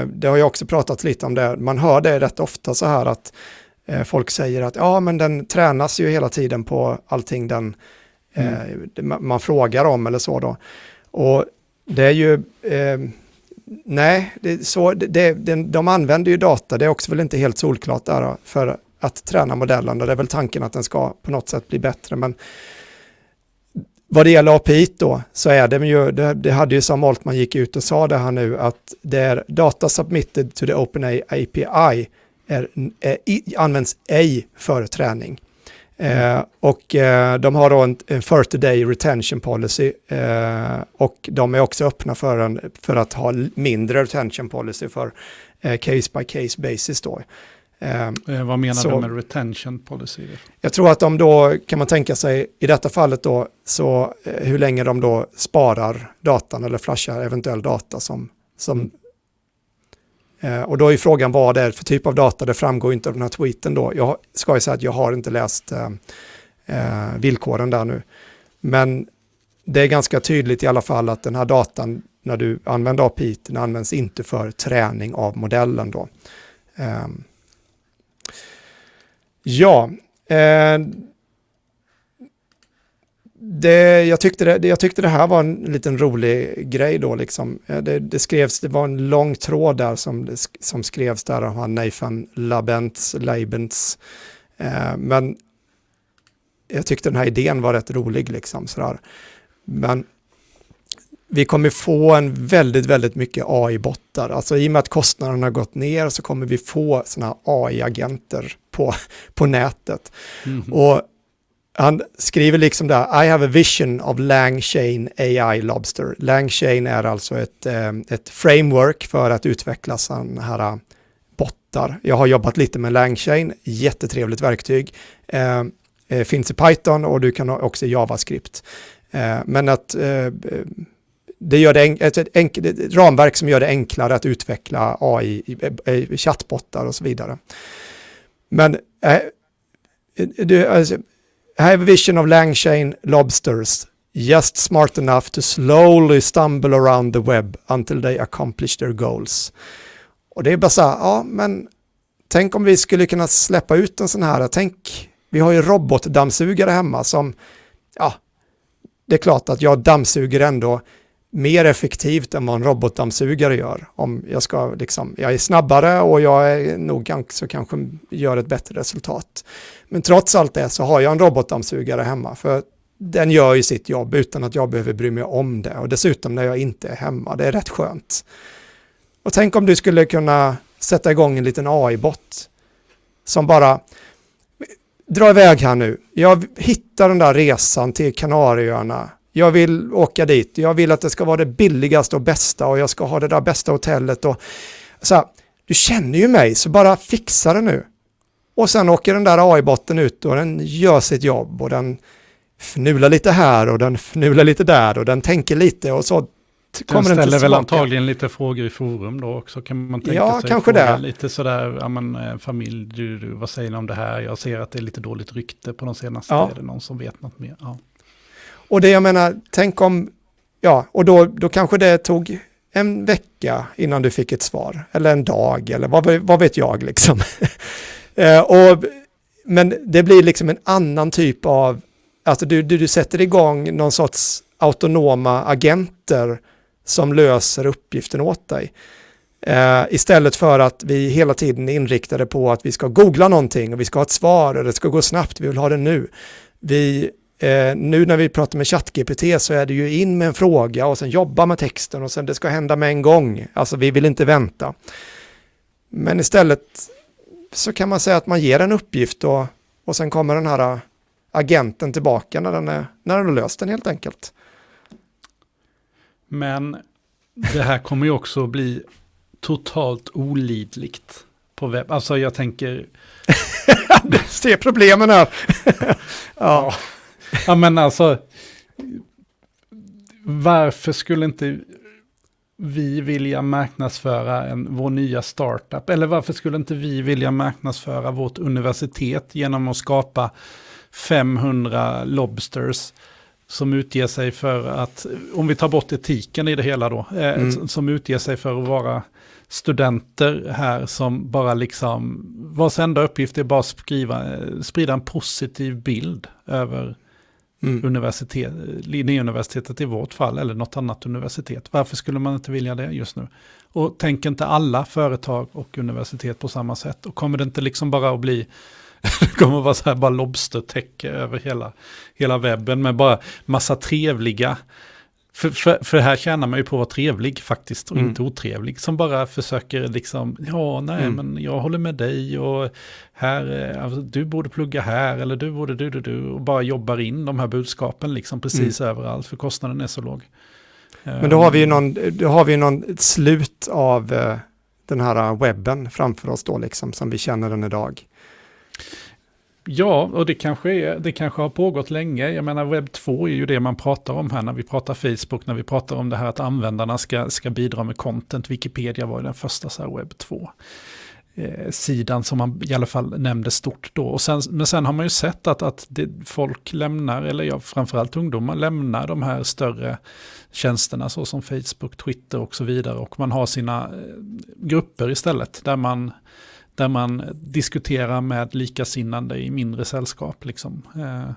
Det har ju också pratat lite om det. Man hör det rätt ofta så här att folk säger att ja, men den tränas ju hela tiden på allting den mm. man frågar om eller så då. Och det är ju nej, det så, det, det, de använder ju data, det är också väl inte helt solklart där för att träna modellen och det är väl tanken att den ska på något sätt bli bättre. Men vad det gäller API då så är det ju, det, det hade ju som Altman gick ut och sa det här nu att det är data submitted to the OpenAI API är, är, används ej för träning. Eh, och eh, de har då en, en 30 day retention policy eh, och de är också öppna för, en, för att ha mindre retention policy för eh, case by case basis då. Eh, eh, vad menar så, du med retention policy? Jag tror att de då, kan man tänka sig, i detta fallet då, så hur länge de då sparar datan eller flashar eventuell data som, som mm. Eh, och då är frågan vad det är för typ av data, det framgår inte av den här tweeten då. Jag ska ju säga att jag har inte läst eh, eh, villkoren där nu. Men det är ganska tydligt i alla fall att den här datan, när du använder API, den används inte för träning av modellen då. Eh, ja, eh, det, jag, tyckte det, jag tyckte det här var en liten rolig grej då liksom. Eh, det, det skrevs, det var en lång tråd där som, som skrevs där av han Nathan Labents, Labents. Eh, men jag tyckte den här idén var rätt rolig liksom sådär. Men vi kommer få en väldigt, väldigt mycket AI-bottar. Alltså i och med att kostnaderna har gått ner så kommer vi få sådana AI-agenter på, på nätet. Mm -hmm. Och han skriver liksom där, I have a vision of Langchain AI Lobster. Langchain är alltså ett, eh, ett framework för att utveckla sådana här eh, bottar. Jag har jobbat lite med Langchain, jättetrevligt verktyg. Eh, eh, finns i Python och du kan också i JavaScript. Eh, men att eh, det gör det ett, ett, enk- ett, ramverk som gör det enklare att utveckla AI, chattbottar och så vidare. Men du, alltså, i have a vision of Langchain lobsters, just smart enough to slowly stumble around the web until they accomplish their goals. Och det är bara så här, ja men tänk om vi skulle kunna släppa ut en sån här, tänk, vi har ju robotdammsugare hemma som, ja, det är klart att jag dammsuger ändå mer effektivt än vad en robotdammsugare gör. Om jag ska liksom, jag är snabbare och jag är nog så kanske gör ett bättre resultat. Men trots allt det så har jag en robotdammsugare hemma för den gör ju sitt jobb utan att jag behöver bry mig om det och dessutom när jag inte är hemma, det är rätt skönt. Och tänk om du skulle kunna sätta igång en liten AI-bot som bara dra iväg här nu. Jag hittar den där resan till Kanarieöarna jag vill åka dit, jag vill att det ska vara det billigaste och bästa och jag ska ha det där bästa hotellet och så här, du känner ju mig så bara fixa det nu. Och sen åker den där AI-botten ut och den gör sitt jobb och den fnular lite här och den fnular lite där och den tänker lite och så kommer den ställer väl antagligen lite frågor i forum då också kan man tänka ja, sig. kanske det. Lite sådär, ja men eh, familj, du, du, vad säger ni om det här? Jag ser att det är lite dåligt rykte på de senaste. Ja. Är det någon som vet något mer? Ja. Och det jag menar, tänk om, ja, och då, då kanske det tog en vecka innan du fick ett svar, eller en dag, eller vad, vad vet jag liksom. Eh, och, men det blir liksom en annan typ av, alltså du, du, du sätter igång någon sorts autonoma agenter som löser uppgiften åt dig. Uh, istället för att vi hela tiden är inriktade på att vi ska googla någonting och vi ska ha ett svar och det ska gå snabbt, vi vill ha det nu. Vi Eh, nu när vi pratar med ChatGPT så är det ju in med en fråga och sen jobba med texten och sen det ska hända med en gång. Alltså vi vill inte vänta. Men istället så kan man säga att man ger en uppgift och, och sen kommer den här agenten tillbaka när den, är, när den har löst den helt enkelt. Men det här kommer ju också bli totalt olidligt på webb. Alltså jag tänker... Se problemen här. ja. Ja men alltså, varför skulle inte vi vilja marknadsföra en, vår nya startup? Eller varför skulle inte vi vilja marknadsföra vårt universitet genom att skapa 500 lobsters som utger sig för att, om vi tar bort etiken i det hela då, eh, mm. som utger sig för att vara studenter här som bara liksom, vars enda uppgift är bara att skriva, sprida en positiv bild över mm. universitet, Linnéuniversitetet i vårt fall, eller något annat universitet. Varför skulle man inte vilja det just nu? Och tänk inte alla företag och universitet på samma sätt? Och kommer det inte liksom bara att bli det kommer att vara så här bara lobstertäcke över hela, hela webben med bara massa trevliga för, för, för här tjänar man ju på att vara trevlig faktiskt och mm. inte otrevlig. Som bara försöker liksom, ja nej mm. men jag håller med dig och här, eh, alltså, du borde plugga här eller du borde du, du, du. Och bara jobbar in de här budskapen liksom precis mm. överallt för kostnaden är så låg. Men då har vi ju ehm. någon, då har vi någon slut av uh, den här webben framför oss då liksom som vi känner den idag. Ja, och det kanske, är, det kanske har pågått länge. Jag menar webb 2 är ju det man pratar om här när vi pratar Facebook, när vi pratar om det här att användarna ska, ska bidra med content. Wikipedia var ju den första så här webb 2 eh, sidan som man i alla fall nämnde stort då. Och sen, men sen har man ju sett att, att det, folk lämnar, eller ja, framförallt ungdomar lämnar de här större tjänsterna såsom Facebook, Twitter och så vidare. Och man har sina eh, grupper istället där man där man diskuterar med likasinnande i mindre sällskap. Liksom. Eh,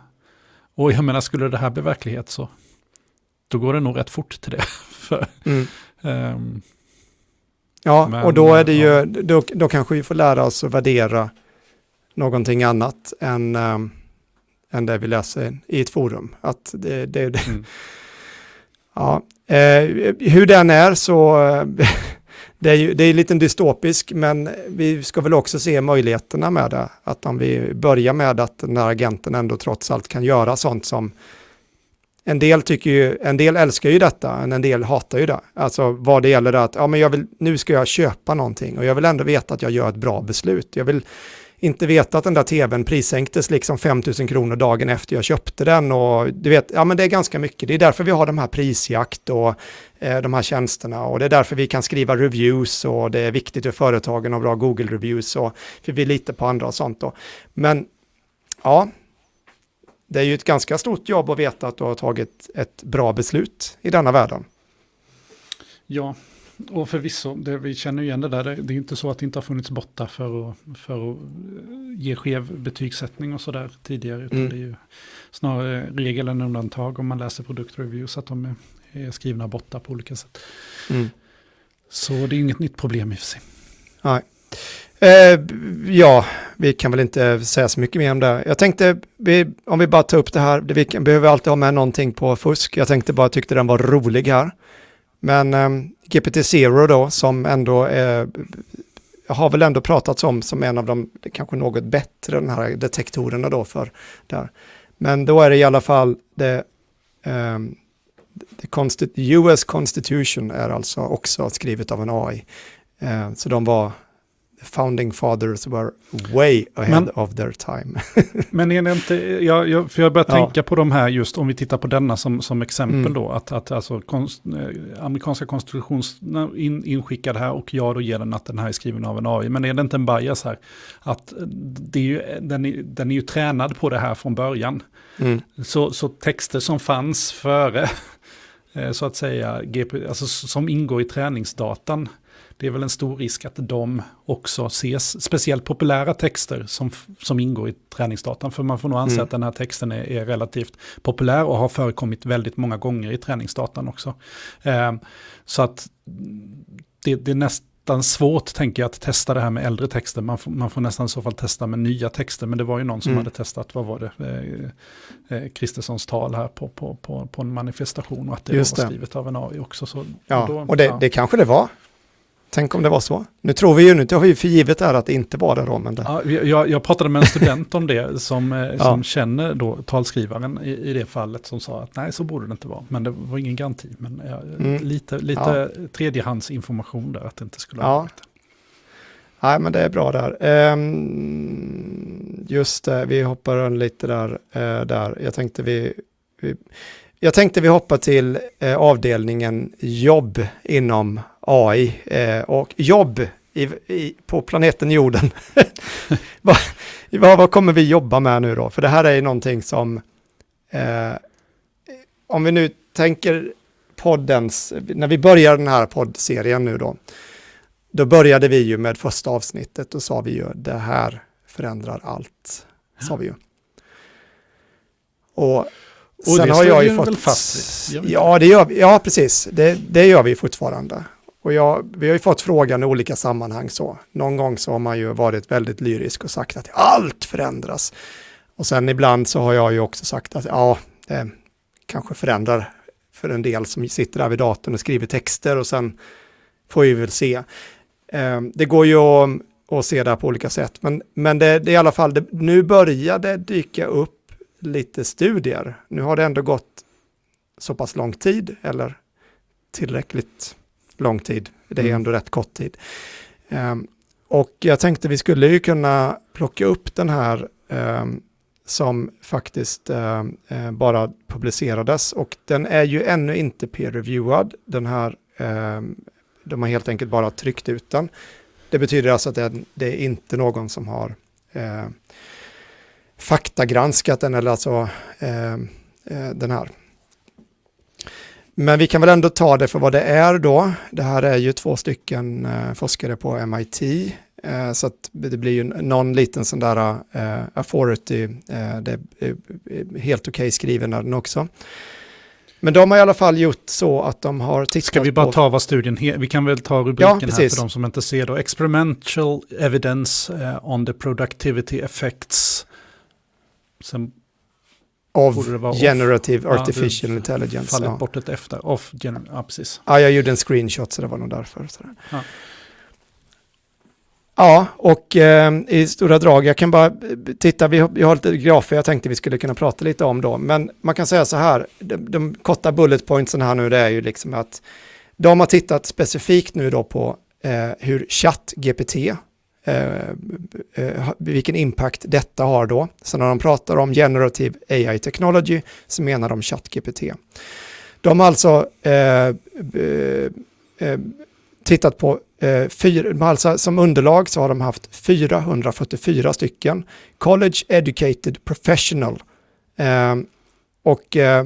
och jag menar, skulle det här bli verklighet så då går det nog rätt fort till det. För, mm. um, ja, men, och då är det ju, då, då kanske vi får lära oss att värdera någonting annat än, um, än det vi läser i ett forum. Att det, det, det mm. ja, eh, hur den är så det är ju det är lite dystopisk, men vi ska väl också se möjligheterna med det. Att om vi börjar med att den här agenten ändå trots allt kan göra sånt som en del tycker ju, en del älskar ju detta, men en del hatar ju det. Alltså vad det gäller att, ja men jag vill, nu ska jag köpa någonting och jag vill ändå veta att jag gör ett bra beslut. Jag vill inte veta att den där tvn prissänktes liksom 5 000 kronor dagen efter jag köpte den och du vet, ja men det är ganska mycket. Det är därför vi har de här prisjakt och de här tjänsterna och det är därför vi kan skriva reviews och det är viktigt för företagen att ha bra Google-reviews och för vi litar på andra och sånt då. Men ja, det är ju ett ganska stort jobb att veta att du har tagit ett bra beslut i denna världen. Ja, och förvisso, det, vi känner igen det där. Det, det är inte så att det inte har funnits bottar för att, för att ge skev betygssättning och sådär tidigare. Utan mm. det är ju snarare regel än undantag om man läser produktreviews att de är, är skrivna bottar på olika sätt. Mm. Så det är inget nytt problem i och för sig. Nej. Eh, ja, vi kan väl inte säga så mycket mer om det. Jag tänkte, vi, om vi bara tar upp det här, det, vi behöver alltid ha med någonting på fusk. Jag tänkte bara, tyckte den var rolig här. Men eh, GPT-0 då, som ändå är, har väl ändå pratats om som en av de kanske något bättre, den här detektorerna då för där. Men då är det i alla fall det, um, US Constitution är alltså också skrivet av en AI. Eh, så de var founding fathers were way ahead men, of their time. men är det inte, jag, jag, för jag börjar ja. tänka på de här just om vi tittar på denna som, som exempel mm. då, att, att alltså konst, eh, amerikanska konstitutions in, inskickad här och jag då ger den att den här är skriven av en AI. Men är det inte en bias här? Att det är ju, den, är, den är ju tränad på det här från början. Mm. Så, så texter som fanns före, så att säga, alltså som ingår i träningsdatan, det är väl en stor risk att de också ses, speciellt populära texter som, som ingår i träningsdatan. För man får nog anse mm. att den här texten är, är, relativt populär och har förekommit väldigt många gånger i träningsdatan också. Eh, så att det, det är nästan svårt, tänker jag, att testa det här med äldre texter. Man får, man får nästan i så fall testa med nya texter. Men det var ju någon som mm. hade testat, vad var det, eh, eh, Kristerssons tal här på, på, på, på en manifestation. Och att det Just var skrivet av en AI också. Så, ja, och, då, och det, ja. det kanske det var. Tänk om det var så. Nu tror vi ju, nu har vi för givet där att det inte var det då. Men det... Ja, jag, jag pratade med en student om det som, eh, som ja. känner då talskrivaren i, i, det fallet som sa att nej så borde det inte vara. Men det var ingen garanti. Men ja, mm. lite, lite ja. tredjehandsinformation där att det inte skulle ha varit Nej men det är bra där. Um, just det, vi hoppar lite där. Uh, där. Jag tänkte vi, vi jag tänkte vi hoppar till eh, avdelningen jobb inom AI eh, och jobb i, i, på planeten jorden. vad, vad, kommer vi jobba med nu då? För det här är ju någonting som, eh, om vi nu tänker poddens, när vi börjar den här poddserien nu då, då började vi ju med första avsnittet och sa vi ju det här förändrar allt, sa vi ju. Och Och Sen har jag ju fått... fast? Ja, det gör vi. Ja, precis. Det, det gör vi fortfarande. Och jag, vi har ju fått frågan i olika sammanhang så. Någon gång så har man ju varit väldigt lyrisk och sagt att allt förändras. Och sen ibland så har jag ju också sagt att ja, det kanske förändrar för en del som sitter där vid datorn och skriver texter och sen får vi väl se. Eh, det går ju att, att se det på olika sätt, men, men det, det är i alla fall, det, nu börjar det dyka upp lite studier. Nu har det ändå gått så pass lång tid, eller tillräckligt lång tid. Det är mm. ändå rätt kort tid. Um, och jag tänkte vi skulle ju kunna plocka upp den här um, som faktiskt uh, uh, bara publicerades och den är ju ännu inte peer-reviewad. Den här, de har helt enkelt bara tryckt ut den. Det betyder alltså att det, är inte någon som har eh, faktagranskat den eller alltså den här. Men vi kan väl ändå ta det för vad det är då. Det här är ju två stycken eh, forskare på MIT. Eh, så att det blir ju någon liten sån där eh, authority. Det är helt okej okay skriven den också. Men de har i alla fall gjort så att de har tittat på... Ska vi bara på... ta vad studien heter? Vi kan väl ta rubriken ja, här för de som inte ser då. Experimental evidence on the productivity effects. Sen Of generative off. artificial ja, intelligence. Fallit ja. bort ett efter. Of, ja, precis. Ja, jag gjorde en screenshot så det var nog därför. Ja. ja, och eh, i stora drag, jag kan bara titta, vi har, vi har lite grafer jag tänkte vi skulle kunna prata lite om då, men man kan säga så här, de, de korta bullet pointsen här nu, det är ju liksom att de har tittat specifikt nu då på eh, hur ChatGPT eh, eh, vilken impact detta har då. Så när de pratar om generative AI technology så menar de ChatGPT. De har alltså eh, eh, eh, tittat på eh, fyra, alltså som underlag så har de haft 444 stycken college educated professional. Eh, och eh,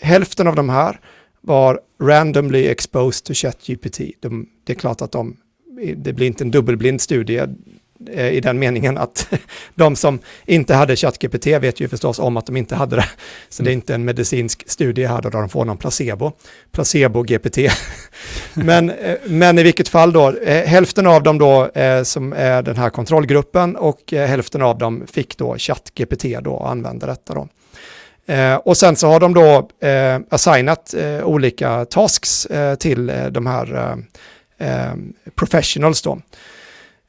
hälften av de här var randomly exposed to ChatGPT. De, det är klart att de det blir inte en dubbelblind studie eh, i den meningen att de som inte hade ChatGPT vet ju förstås om att de inte hade det. Så det är mm. inte en medicinsk studie här där de får någon placebo. Placebo-GPT. men, eh, men i vilket fall då, eh, hälften av dem då som är den här kontrollgruppen och hälften av dem fick då ChatGPT då och använde detta då. och sen så har de då assignat olika tasks till de här eh, professionals då.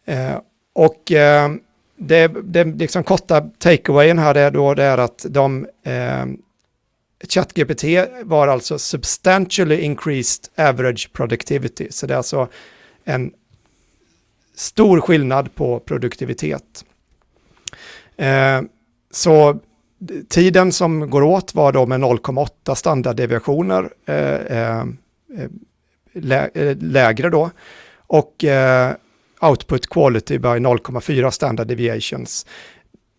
Eh, och eh, det, det liksom korta takeawayen här är då det är att de eh, ChatGPT var alltså substantially increased average productivity. Så det är alltså en stor skillnad på produktivitet. Eh, så tiden som går åt var då med 0,8 standarddeviationer eh, eh, lä eh, lägre då. Och eh, output quality by 0,4 standard deviations.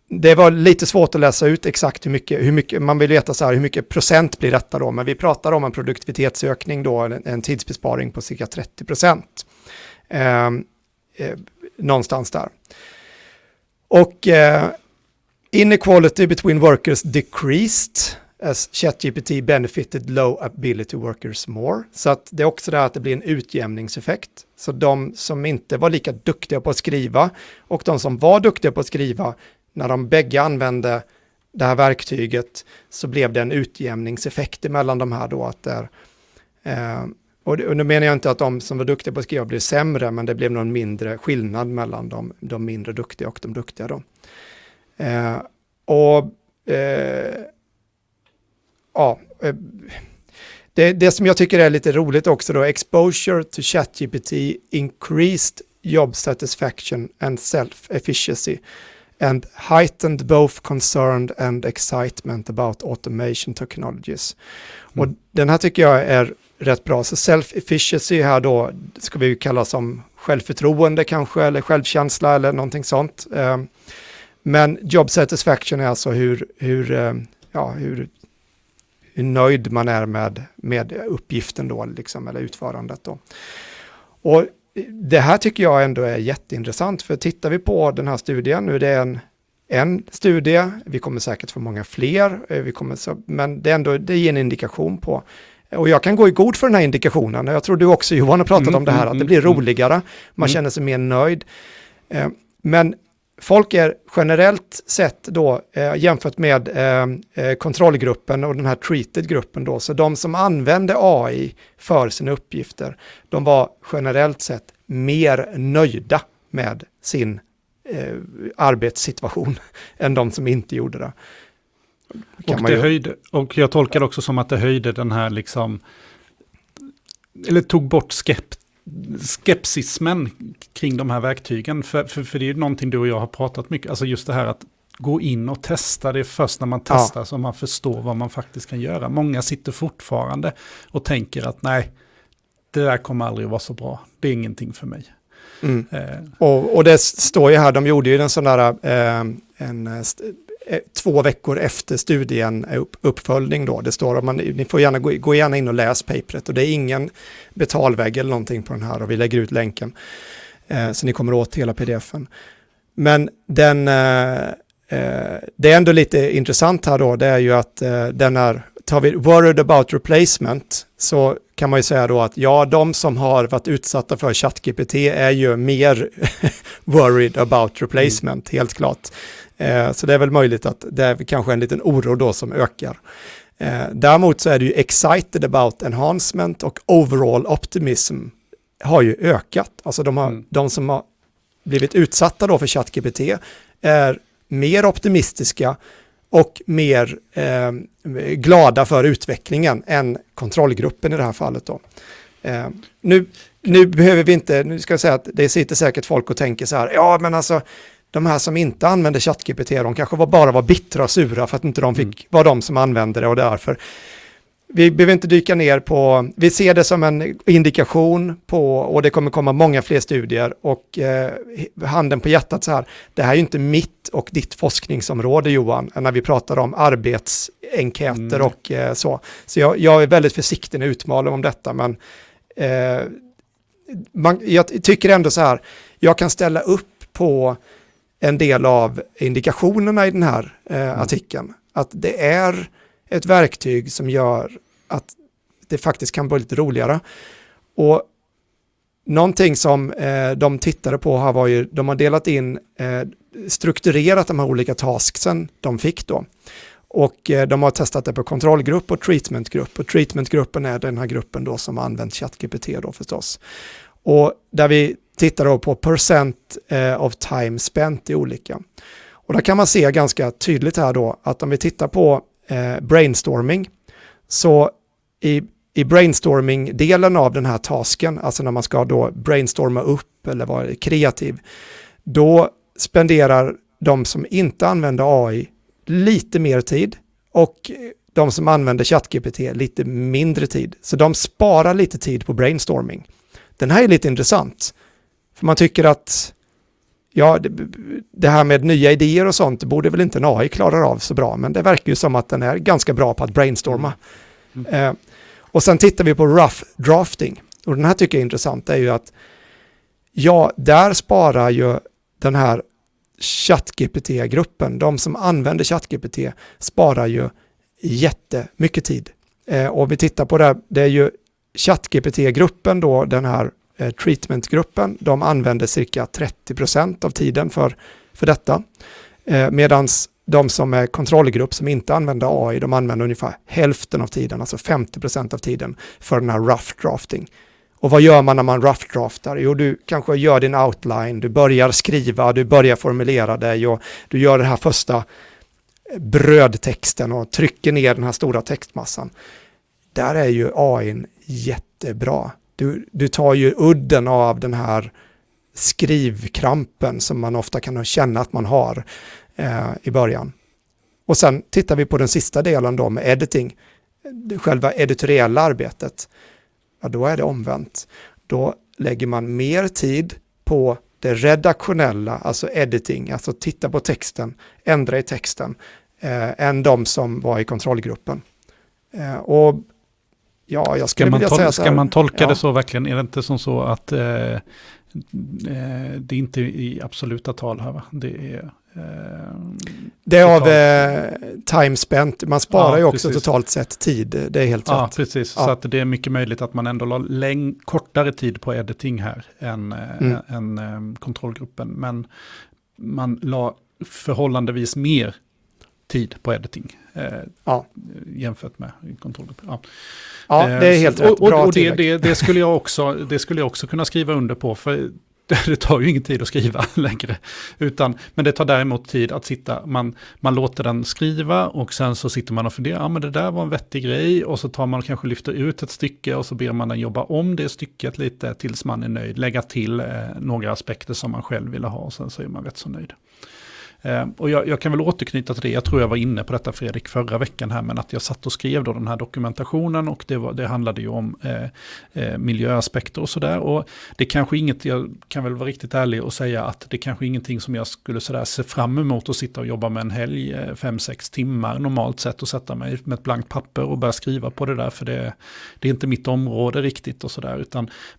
Det var lite svårt att läsa ut exakt hur mycket, hur mycket man vill veta så här, hur mycket procent blir detta då, men vi pratar om en produktivitetsökning då, en, en tidsbesparing på cirka 30 procent. Eh, eh, någonstans där. Och eh, inequality between workers decreased as ChatGPT benefited low ability workers more. Så att det är också det att det blir en utjämningseffekt. Så de som inte var lika duktiga på att skriva och de som var duktiga på att skriva, när de bägge använde det här verktyget så blev det en utjämningseffekt mellan de här då. Att där, eh, och, och nu menar jag inte att de som var duktiga på att skriva blev sämre, men det blev någon mindre skillnad mellan de, de mindre duktiga och de duktiga då. Eh, och eh, ja, eh, det, det som jag tycker är lite roligt också då, exposure to ChatGPT increased job satisfaction and self-efficiency and heightened both concern and excitement about automation technologies. Mm. Och den här tycker jag är rätt bra. Så self-efficiency här då ska vi kalla som självförtroende kanske, eller självkänsla eller någonting sånt. Eh, men job satisfaction är alltså hur, hur, eh, ja, hur hur nöjd man är med, med uppgiften då, liksom, eller utförandet då. Och det här tycker jag ändå är jätteintressant, för tittar vi på den här studien, nu är det en en studie, vi kommer säkert få många fler, eh, vi kommer så, men det, är ändå, det ger en indikation på och jag kan gå i god för den här indikationen. Jag tror du också Johan har pratat mm, om det här, mm, att det blir mm, mm. roligare, man mm. känner sig mer nöjd. Eh, men folk är generellt sett då eh, jämfört med eh, eh, kontrollgruppen och den här treated-gruppen då, så de som använde AI för sina uppgifter, de var generellt sett mer nöjda med sin eh, arbetssituation än de som inte gjorde det. Och, det höjde, och jag tolkar det också som att det höjde den här liksom, eller tog bort skept, skepsismen kring de här verktygen. För, för, för det är ju någonting du och jag har pratat mycket, alltså just det här att gå in och testa. Det är först när man testar ja. som man förstår vad man faktiskt kan göra. Många sitter fortfarande och tänker att nej, det där kommer aldrig att vara så bra. Det är ingenting för mig. Mm. Eh. Och, och, det står ju här, de gjorde ju en sån där eh, en eh, två veckor efter studien upp, uppföljning då. Det står att man, ni får gärna gå, gå gärna in och läs papret och det är ingen betalvägg eller någonting på den här och vi lägger ut länken. Eh, så ni kommer åt hela pdfen. Men den, eh, eh, det är ändå lite intressant här då, det är ju att eh, den är, tar vi worried about replacement, så kan man ju säga då att ja, de som har varit utsatta för ChatGPT är ju mer worried about replacement, mm. helt klart. Eh, så det är väl möjligt att det är kanske en liten oro då som ökar. Eh, däremot så är det ju excited about enhancement och overall optimism har ju ökat. Alltså de, har, mm. de som har blivit utsatta då för ChatGPT är mer optimistiska och mer eh, glada för utvecklingen än kontrollgruppen i det här fallet. Då. Eh, nu, nu behöver vi inte, nu ska jag säga att det sitter säkert folk och tänker så här, ja men alltså de här som inte använde ChatGPT, de kanske var, bara var bittra och sura för att inte de fick mm. vara de som använde det och därför. Vi behöver inte dyka ner på, vi ser det som en indikation på, och det kommer komma många fler studier, och eh, handen på hjärtat så här, det här är ju inte mitt och ditt forskningsområde Johan, när vi pratar om arbetsenkäter mm. och eh, så. Så jag, jag, är väldigt försiktig när jag utmalar om detta, men eh, man, jag tycker ändå så här, jag kan ställa upp på en del av indikationerna i den här eh, mm. artikeln. Att det är ett verktyg som gör att det faktiskt kan bli lite roligare. Och någonting som eh, de tittade på här var ju, de har delat in, eh, strukturerat de här olika tasksen de fick då. Och eh, de har testat det på kontrollgrupp och treatmentgrupp. Och treatmentgruppen är den här gruppen då som har använt ChatGPT då förstås. Och där vi tittar då på percent eh, of time spent i olika. Och där kan man se ganska tydligt här då att om vi tittar på eh, brainstorming så i, i brainstorming-delen av den här tasken, alltså när man ska då brainstorma upp eller vara kreativ, då spenderar de som inte använder AI lite mer tid och de som använder ChatGPT lite mindre tid. Så de sparar lite tid på brainstorming. Den här är lite intressant. För man tycker att ja, det, här med nya idéer och sånt borde väl inte en AI klara av så bra, men det verkar ju som att den är ganska bra på att brainstorma. Mm. Eh, och sen tittar vi på rough drafting. Och den här tycker jag är intressant, det är ju att ja, där sparar ju den här ChatGPT-gruppen, de som använder ChatGPT sparar ju jättemycket tid. Eh, och vi tittar på det, det är ju ChatGPT-gruppen då, den här Eh, treatmentgruppen, de använder cirka 30% av tiden för, för detta. Eh, Medan de som är kontrollgrupp som inte använder AI, de använder ungefär hälften av tiden, alltså 50% av tiden för den här rough drafting. Och vad gör man när man rough draftar? Jo, du kanske gör din outline, du börjar skriva, du börjar formulera dig och du gör den här första brödtexten och trycker ner den här stora textmassan. Där är ju AI jättebra. Du, du tar ju udden av den här skrivkrampen som man ofta kan känna att man har eh, i början. Och sen tittar vi på den sista delen då med editing, själva editoriella arbetet. Ja, då är det omvänt. Då lägger man mer tid på det redaktionella, alltså editing, alltså titta på texten, ändra i texten, eh, än de som var i kontrollgruppen. Eh, och Ja, jag skulle vilja säga så här. Ska man tolka ja. det så verkligen? Är det inte som så att eh, eh, det är inte i absoluta tal här va? Det är det är av eh, time spent, man sparar ja, ju också precis. totalt sett tid, det är helt ja, rätt. Precis. Ja, precis. Så att det är mycket möjligt att man ändå la läng kortare tid på editing här än, mm. än, än kontrollgruppen. Men man la förhållandevis mer tid på editing. Eh, ja. Jämfört med kontrollgruppen. Ja. ja, det är helt eh, rätt. Och, Bra och det, det, det, skulle jag också, det skulle jag också kunna skriva under på. För det tar ju ingen tid att skriva längre. Utan, men det tar däremot tid att sitta, man, man låter den skriva och sen så sitter man och funderar, ja men det där var en vettig grej och så tar man och kanske lyfter ut ett stycke och så ber man den jobba om det stycket lite tills man är nöjd, lägga till eh, några aspekter som man själv ville ha och sen så är man rätt så nöjd. Eh, och jag, jag, kan väl återknyta till det, jag tror jag var inne på detta Fredrik förra veckan här, men att jag satt och skrev då den här dokumentationen och det, var, det handlade ju om eh, eh, miljöaspekter och sådär. Och det kanske inget, jag kan väl vara riktigt ärlig och säga att det kanske ingenting som jag skulle sådär se fram emot att sitta och jobba med en helg, eh, fem, sex timmar normalt sett och sätta mig med ett blankt papper och börja skriva på det där, för det, det är inte mitt område riktigt och sådär.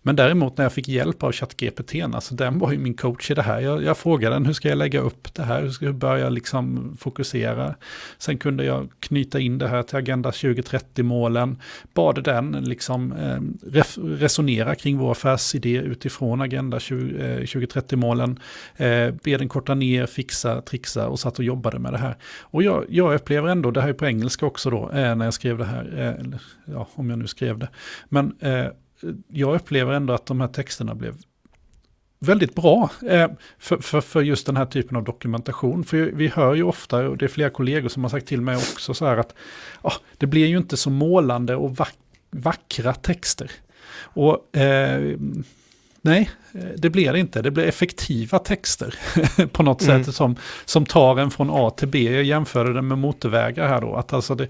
Men däremot när jag fick hjälp av ChatGPT, alltså den var ju min coach i det här. Jag, jag frågade den, hur ska jag lägga upp det här? Skulle börja liksom fokusera. Sen kunde jag knyta in det här till Agenda 2030-målen. Bad den liksom eh, resonera kring vår affärsidé utifrån Agenda 2030-målen. Eh, eh be den korta ner, fixa, trixa och satt och jobbade med det här. Och jag, jag upplever ändå, det här är på engelska också då, eh, när jag skrev det här, ja, om jag nu skrev det. Men jag upplever ändå att de här texterna blev väldigt bra eh, för, för, för, just den här typen av dokumentation. För vi hör ju ofta, och det är flera kollegor som har sagt till mig också, så här att ah, det blir ju inte så målande och vack, vackra texter. Och eh, nej, Eh, det blir det inte. Det blir effektiva texter på något mm. sätt som, som tar en från A till B. Jag jämförde det med motorvägar här då. Att alltså det,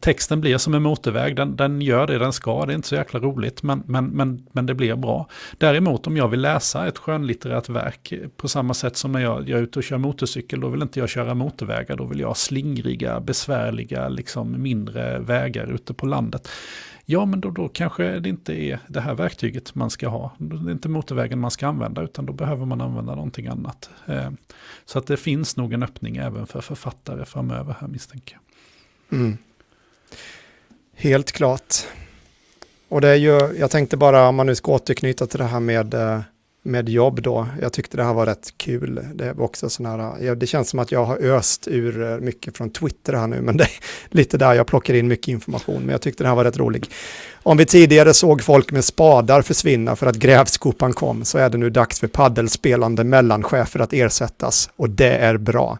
texten blir som en motorväg, den, den gör det den ska. Det är inte så jäkla roligt, men, men, men, men det blir bra. Däremot om jag vill läsa ett skönlitterärt verk på samma sätt som när jag, jag är ute och kör motorcykel, då vill inte jag köra motorvägar. Då vill jag ha slingriga, besvärliga, liksom mindre vägar ute på landet. Ja, men då, då kanske det inte är det här verktyget man ska ha. Det är inte motorvägen man ska använda, utan då behöver man använda någonting annat. Eh, så att det finns nog en öppning även för författare framöver här misstänker jag. Mm. Helt klart. Och det är ju, jag tänkte bara om man nu ska återknyta till det här med eh, med jobb då. Jag tyckte det här var rätt kul. Det var också sån här, det känns som att jag har öst ur eh, mycket från Twitter här nu, men det är lite där jag plockar in mycket information, men jag tyckte det här var rätt rolig. Om vi tidigare såg folk med spadar försvinna för att grävskopan kom, så är det nu dags för paddelspelande mellanchefer att ersättas, och det är bra.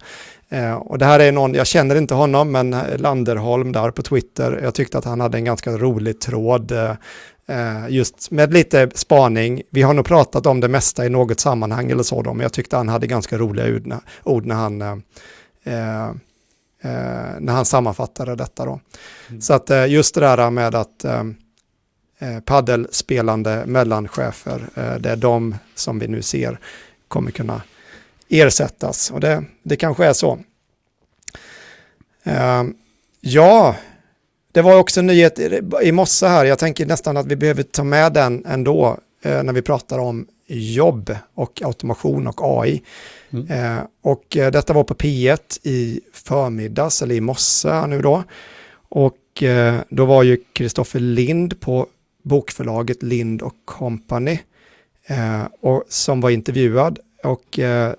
Eh, och det här är någon, jag känner inte honom, men Landerholm där på Twitter, jag tyckte att han hade en ganska rolig tråd Eh, just med lite spaning. Vi har nog pratat om det mesta i något sammanhang eller så då, men jag tyckte han hade ganska roliga ord när han, eh, eh, när han sammanfattade detta då. Mm. Så att just det där med att paddelspelande mellanchefer, det är de som vi nu ser kommer kunna ersättas. Och det, det kanske är så. ja, det var också en nyhet i morse här, jag tänker nästan att vi behöver ta med den ändå eh, när vi pratar om jobb och automation och AI. Mm. Eh, och eh, detta var på P1 i förmiddags, eller i morse nu då. Och eh, då var ju Kristoffer Lind på bokförlaget Lind och Company eh, och, som var intervjuad. Och eh,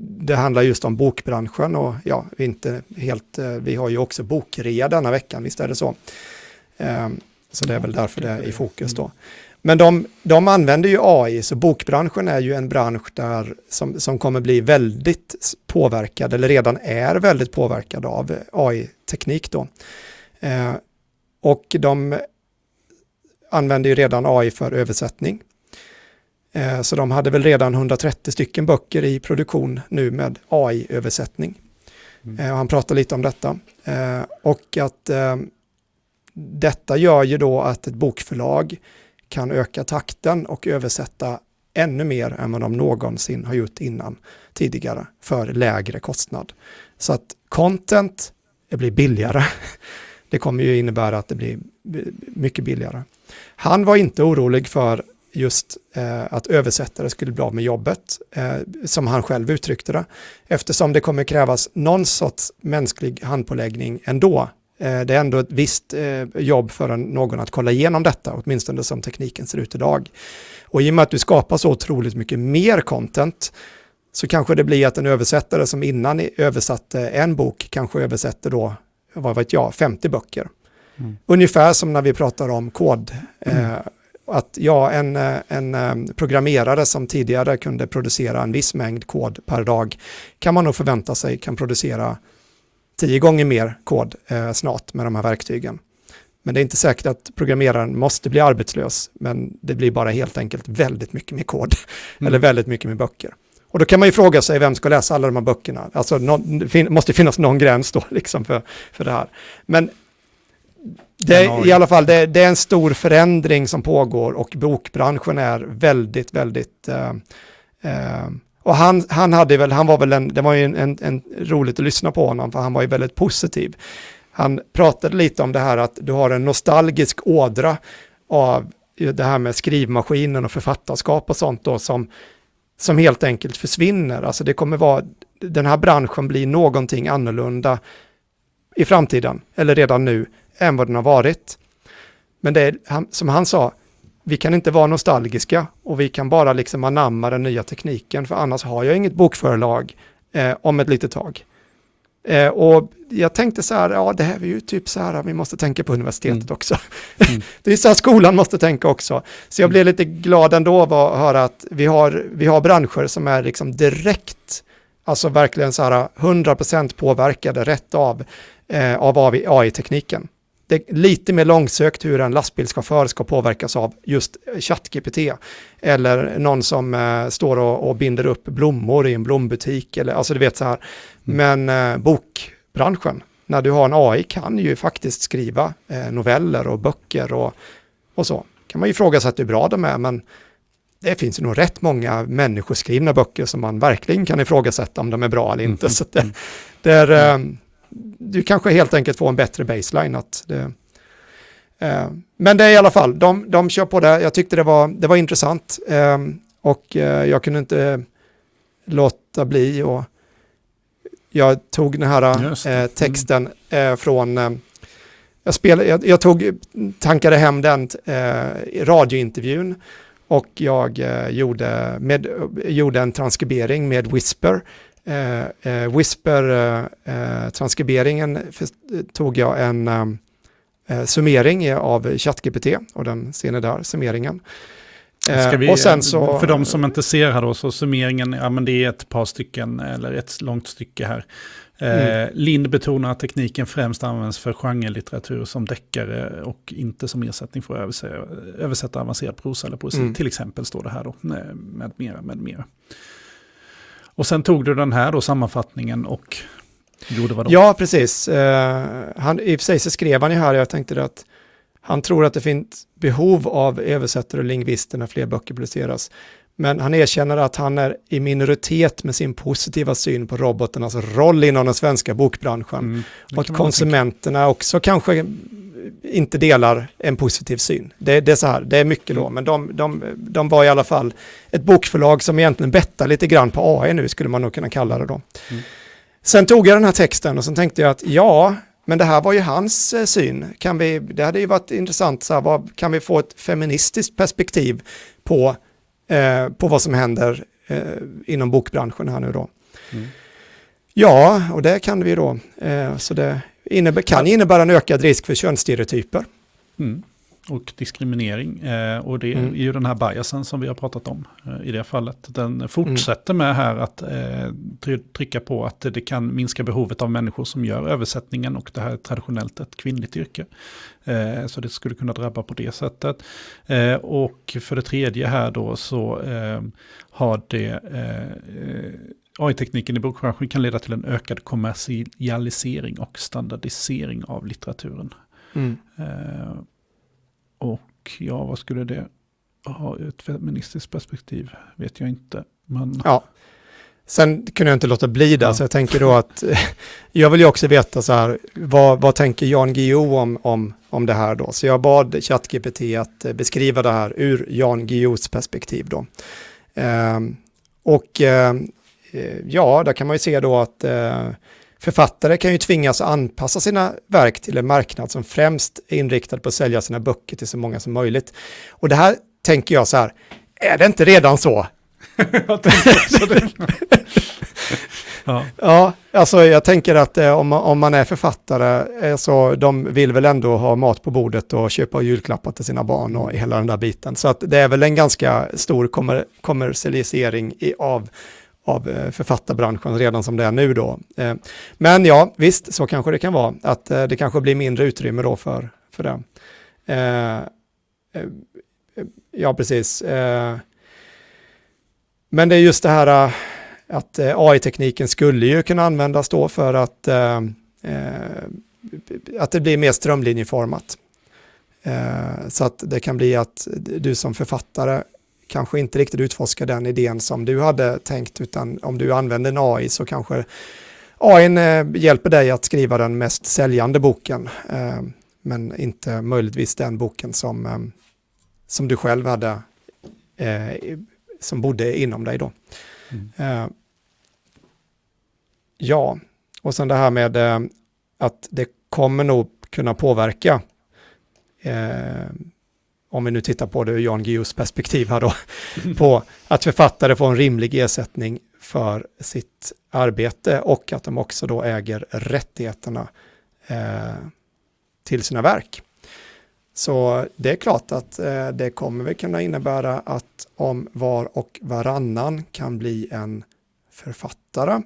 det handlar just om bokbranschen och ja, inte helt, eh, vi har ju också bokrea denna veckan, visst är det så. Ehm, så det är väl därför det är i fokus då. Men de, de använder ju AI, så bokbranschen är ju en bransch där som, som kommer bli väldigt påverkad, eller redan är väldigt påverkad av AI-teknik då. Ehm, och de använder ju redan AI för översättning. Eh, så de hade väl redan 130 stycken böcker i produktion nu med AI-översättning. Mm. Eh, han pratar lite om detta. Eh, och att detta gör ju då att ett bokförlag kan öka takten och översätta ännu mer än vad de någonsin har gjort innan tidigare för lägre kostnad. Så att content blir billigare. Det kommer ju innebära att det blir mycket billigare. Han var inte orolig för just eh, att översättare skulle bli av med jobbet, eh, som han själv uttryckte det, eftersom det kommer krävas någon sorts mänsklig handpåläggning ändå. Eh, det är ändå ett visst eh, jobb för någon att kolla igenom detta, åtminstone som tekniken ser ut idag. Och i och med att du skapar så otroligt mycket mer content så kanske det blir att en översättare som innan översatte en bok kanske översätter då, vad vet jag, 50 böcker. Mm. Ungefär som när vi pratar om kod. Mm. Eh, att ja, en, eh, en eh, programmerare som tidigare kunde producera en viss mängd kod per dag kan man nog förvänta sig kan producera tio gånger mer kod eh, snart med de här verktygen. Men det är inte säkert att programmeraren måste bli arbetslös, men det blir bara helt enkelt väldigt mycket mer kod, mm. eller väldigt mycket mer böcker. Och då kan man ju fråga sig vem ska läsa alla de här böckerna. Alltså det måste finnas någon gräns då liksom för, för det här. Men det är, i alla fall, det, det, är en stor förändring som pågår och bokbranschen är väldigt, väldigt... Uh, uh, och han, han hade väl, han var väl en, det var ju en, en, en, roligt att lyssna på honom för han var ju väldigt positiv. Han pratade lite om det här att du har en nostalgisk ådra av det här med skrivmaskinen och författarskap och sånt då som, som helt enkelt försvinner. Alltså det kommer vara, den här branschen blir någonting annorlunda i framtiden, eller redan nu, än vad den har varit. Men det är, som han sa, vi kan inte vara nostalgiska och vi kan bara liksom anamma den nya tekniken, för annars har jag inget bokförlag eh, om ett litet tag. Eh, och jag tänkte så här, ja det här är ju typ så här, vi måste tänka på universitetet mm. också. Mm. det är så här skolan måste tänka också. Så jag blev lite glad ändå av att höra att vi har, vi har branscher som är liksom direkt, alltså verkligen så här 100% påverkade rätt av, eh, av AI-tekniken det är lite mer långsökt hur en lastbilschaufför ska påverkas av just ChatGPT. Eller någon som eh, står och, och, binder upp blommor i en blombutik. Eller, alltså du vet så här. Mm. Men eh, bokbranschen, när du har en AI kan ju faktiskt skriva eh, noveller och böcker och, och så. Kan man ju fråga sig att hur bra de är, men det finns ju nog rätt många människoskrivna böcker som man verkligen kan ifrågasätta om de är bra eller inte. Mm. Så det, det är, mm du kanske helt enkelt får en bättre baseline. Att det, eh, men det är i alla fall, de, de kör på det. Jag tyckte det var, det var intressant eh, och eh, jag kunde inte låta bli och jag tog den här eh, mm. texten eh, från eh, jag, spelade, jag, jag, tog, tankade hem den radiointervjun och jag gjorde, med, gjorde en transkribering med Whisper eh, eh Whisper-transkriberingen eh, eh tog jag en eh, summering av ChatGPT och den ser ni där, summeringen. Vi, och sen så, för de som inte ser här då, så summeringen, ja men det är ett par stycken, eller ett långt stycke här. Mm. Lind betonar att tekniken främst används för genrelitteratur som deckare och inte som ersättning för att översätta, översätta avancerad prosa eller poesi. Mm. Till exempel står det här då, med mera, med mera. Och sen tog du den här då, sammanfattningen och gjorde vad då? Ja, precis. Uh, han, I och för sig så skrev han ju här, jag tänkte att han tror att det finns behov av översättare och lingvister när fler böcker publiceras. Men han erkänner att han är i minoritet med sin positiva syn på robotarnas roll inom den svenska bokbranschen. Mm, och att konsumenterna också kanske inte delar en positiv syn. Det, det, är så här, det är mycket då, mm. men de, de, de var i alla fall ett bokförlag som egentligen bettar lite grann på AI nu, skulle man nog kunna kalla det då. Mm. Sen tog jag den här texten och så tänkte jag att ja, men det här var ju hans eh, syn. Kan vi, det hade ju varit intressant, så här, vad, kan vi få ett feministiskt perspektiv på, eh, på vad som händer eh, inom bokbranschen här nu då? Mm. Ja, och det kan vi då. Eh, så det innebär, kan innebära en ökad risk för könsstereotyper. Mm. Och diskriminering. Eh, och det mm. är ju den här biasen som vi har pratat om eh, i det fallet. Den fortsätter med här att eh, trycka på att det kan minska behovet av människor som gör översättningen och det här är traditionellt ett kvinnligt yrke. Eh, så det skulle kunna drabba på det sättet. Eh, och för det tredje här då så eh, har det AI-tekniken i bokbranschen kan leda till en ökad kommersialisering och standardisering av litteraturen. Mm. Eh, och ja, vad skulle det ha ett feministiskt perspektiv? Vet jag inte. Men... Ja. Sen kunde jag inte låta bli det, Ja. så jag tänker då att jag vill ju också veta så här, vad, vad tänker Jan Guillou om, om, om det här då? Så jag bad ChatGPT att eh, beskriva det här ur Jan Guillous perspektiv då. Ehm, och ehm, eh, ja, där kan man ju se då att eh, författare kan ju tvingas anpassa sina verk till en marknad som främst är inriktad på att sälja sina böcker till så många som möjligt. Och det här tänker jag så här, är det inte redan så? Ja. Ja, alltså jag tänker att eh, om, man- om man är författare eh, så de vill väl ändå ha mat på bordet och köpa julklappar till sina barn och hela den där biten. Så att det är väl en ganska stor kommer, kommersialisering i, av, av eh, författarbranschen redan som det är nu då. Eh, men ja, visst, så kanske det kan vara. Att eh, det kanske blir mindre utrymme då för, för det. Ja, precis. Men det är just det här att AI-tekniken skulle ju kunna användas då för att, att det blir mer strömlinjeformat. Så att det kan bli att du som författare kanske inte riktigt utforskar den idén som du hade tänkt, utan om du använder en AI så kanske AI eh, hjälper dig att skriva den mest säljande boken, eh, men inte möjligtvis den boken som, eh, som du själv hade, som bodde inom dig då. Mm. Ja, och sen det här med att det kommer nog kunna påverka, om vi nu tittar på det ur Jan Guillous perspektiv här då, på att författare får en rimlig ersättning för sitt arbete och att de också då äger rättigheterna eh, till sina verk. Så det är klart att eh, det kommer väl kunna innebära att om var och varannan kan bli en författare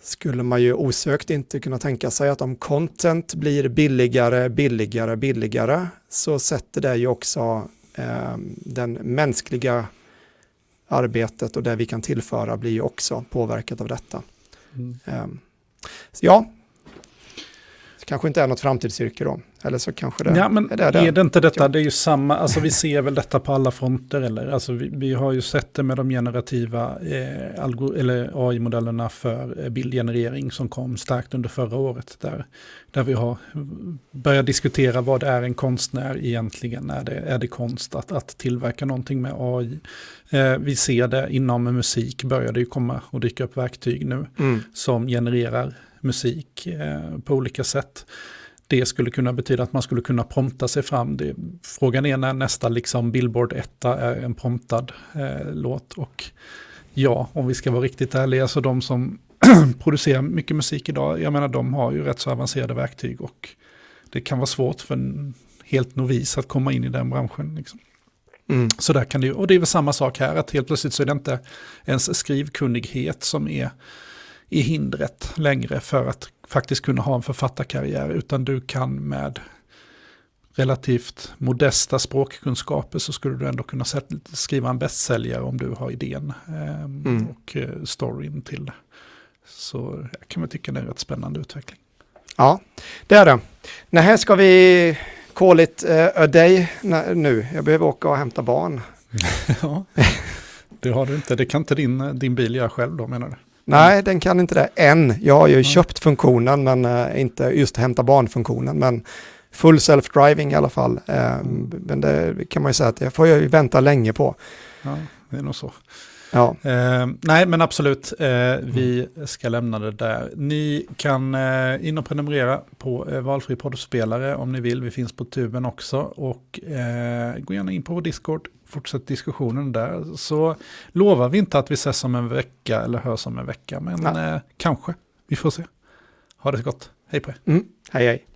skulle man ju osökt inte kunna tänka sig att om content blir billigare, billigare, billigare så sätter det ju också eh, den mänskliga arbetet och det vi kan tillföra blir ju också påverkat av detta. Mm. Eh, ja, kanske inte är något framtidsyrke då, eller så kanske det Ja, men är det. är det inte detta, det är ju samma, alltså vi ser väl detta på alla fronter eller? Alltså vi, vi har ju sett det med de generativa eh, algor- eller AI-modellerna för eh, bildgenerering som kom starkt under förra året. Där, där vi har börjat diskutera vad är en konstnär egentligen? Är det, är det konst att, att tillverka någonting med AI? Eh, vi ser det inom musik, börjar det ju komma och dyka upp verktyg nu Mm. som genererar musik eh, på olika sätt. Det skulle kunna betyda att man skulle kunna prompta sig fram. Det, frågan är när nästa liksom Billboard 1 är en promptad eh, låt. Och ja, om vi ska vara riktigt ärliga, så de som producerar mycket musik idag, jag menar de har ju rätt så avancerade verktyg och det kan vara svårt för en helt novis att komma in i den branschen. Liksom. Mm. Så där kan det ju, och det är väl samma sak här, att helt plötsligt så är det inte ens skrivkunnighet som är i hindret längre för att faktiskt kunna ha en författarkarriär, utan du kan med relativt modesta språkkunskaper så skulle du ändå kunna skriva en bästsäljare om du har idén eh, Mm. och eh, storyn till det. Så jag kan väl tycka det är en rätt spännande utveckling. Ja, det är det. Nej, här ska vi call it uh, a day nu. Jag behöver åka och hämta barn. ja, det har du inte. Det kan inte din, din bil göra själv då menar du? Nej, den kan inte det än. Jag har ju Nej. köpt funktionen, men eh, inte just hämta barn-funktionen. Men full self-driving i alla fall. Eh, Mm. Men det kan man ju säga att det får jag vänta länge på. Ja, det är nog så. Ja, Eh, nej, men absolut. Eh, vi ska lämna det där. Ni kan eh, in och prenumerera på eh, valfri poddspelare om ni vill. Vi finns på tuben också. Och eh, gå gärna in på vår Discord. Fortsätt diskussionen där. Så lovar vi inte att vi ses om en vecka eller hörs om en vecka. Men eh, kanske. Vi får se. Ha det så gott. Hej på er. mm. hej hej.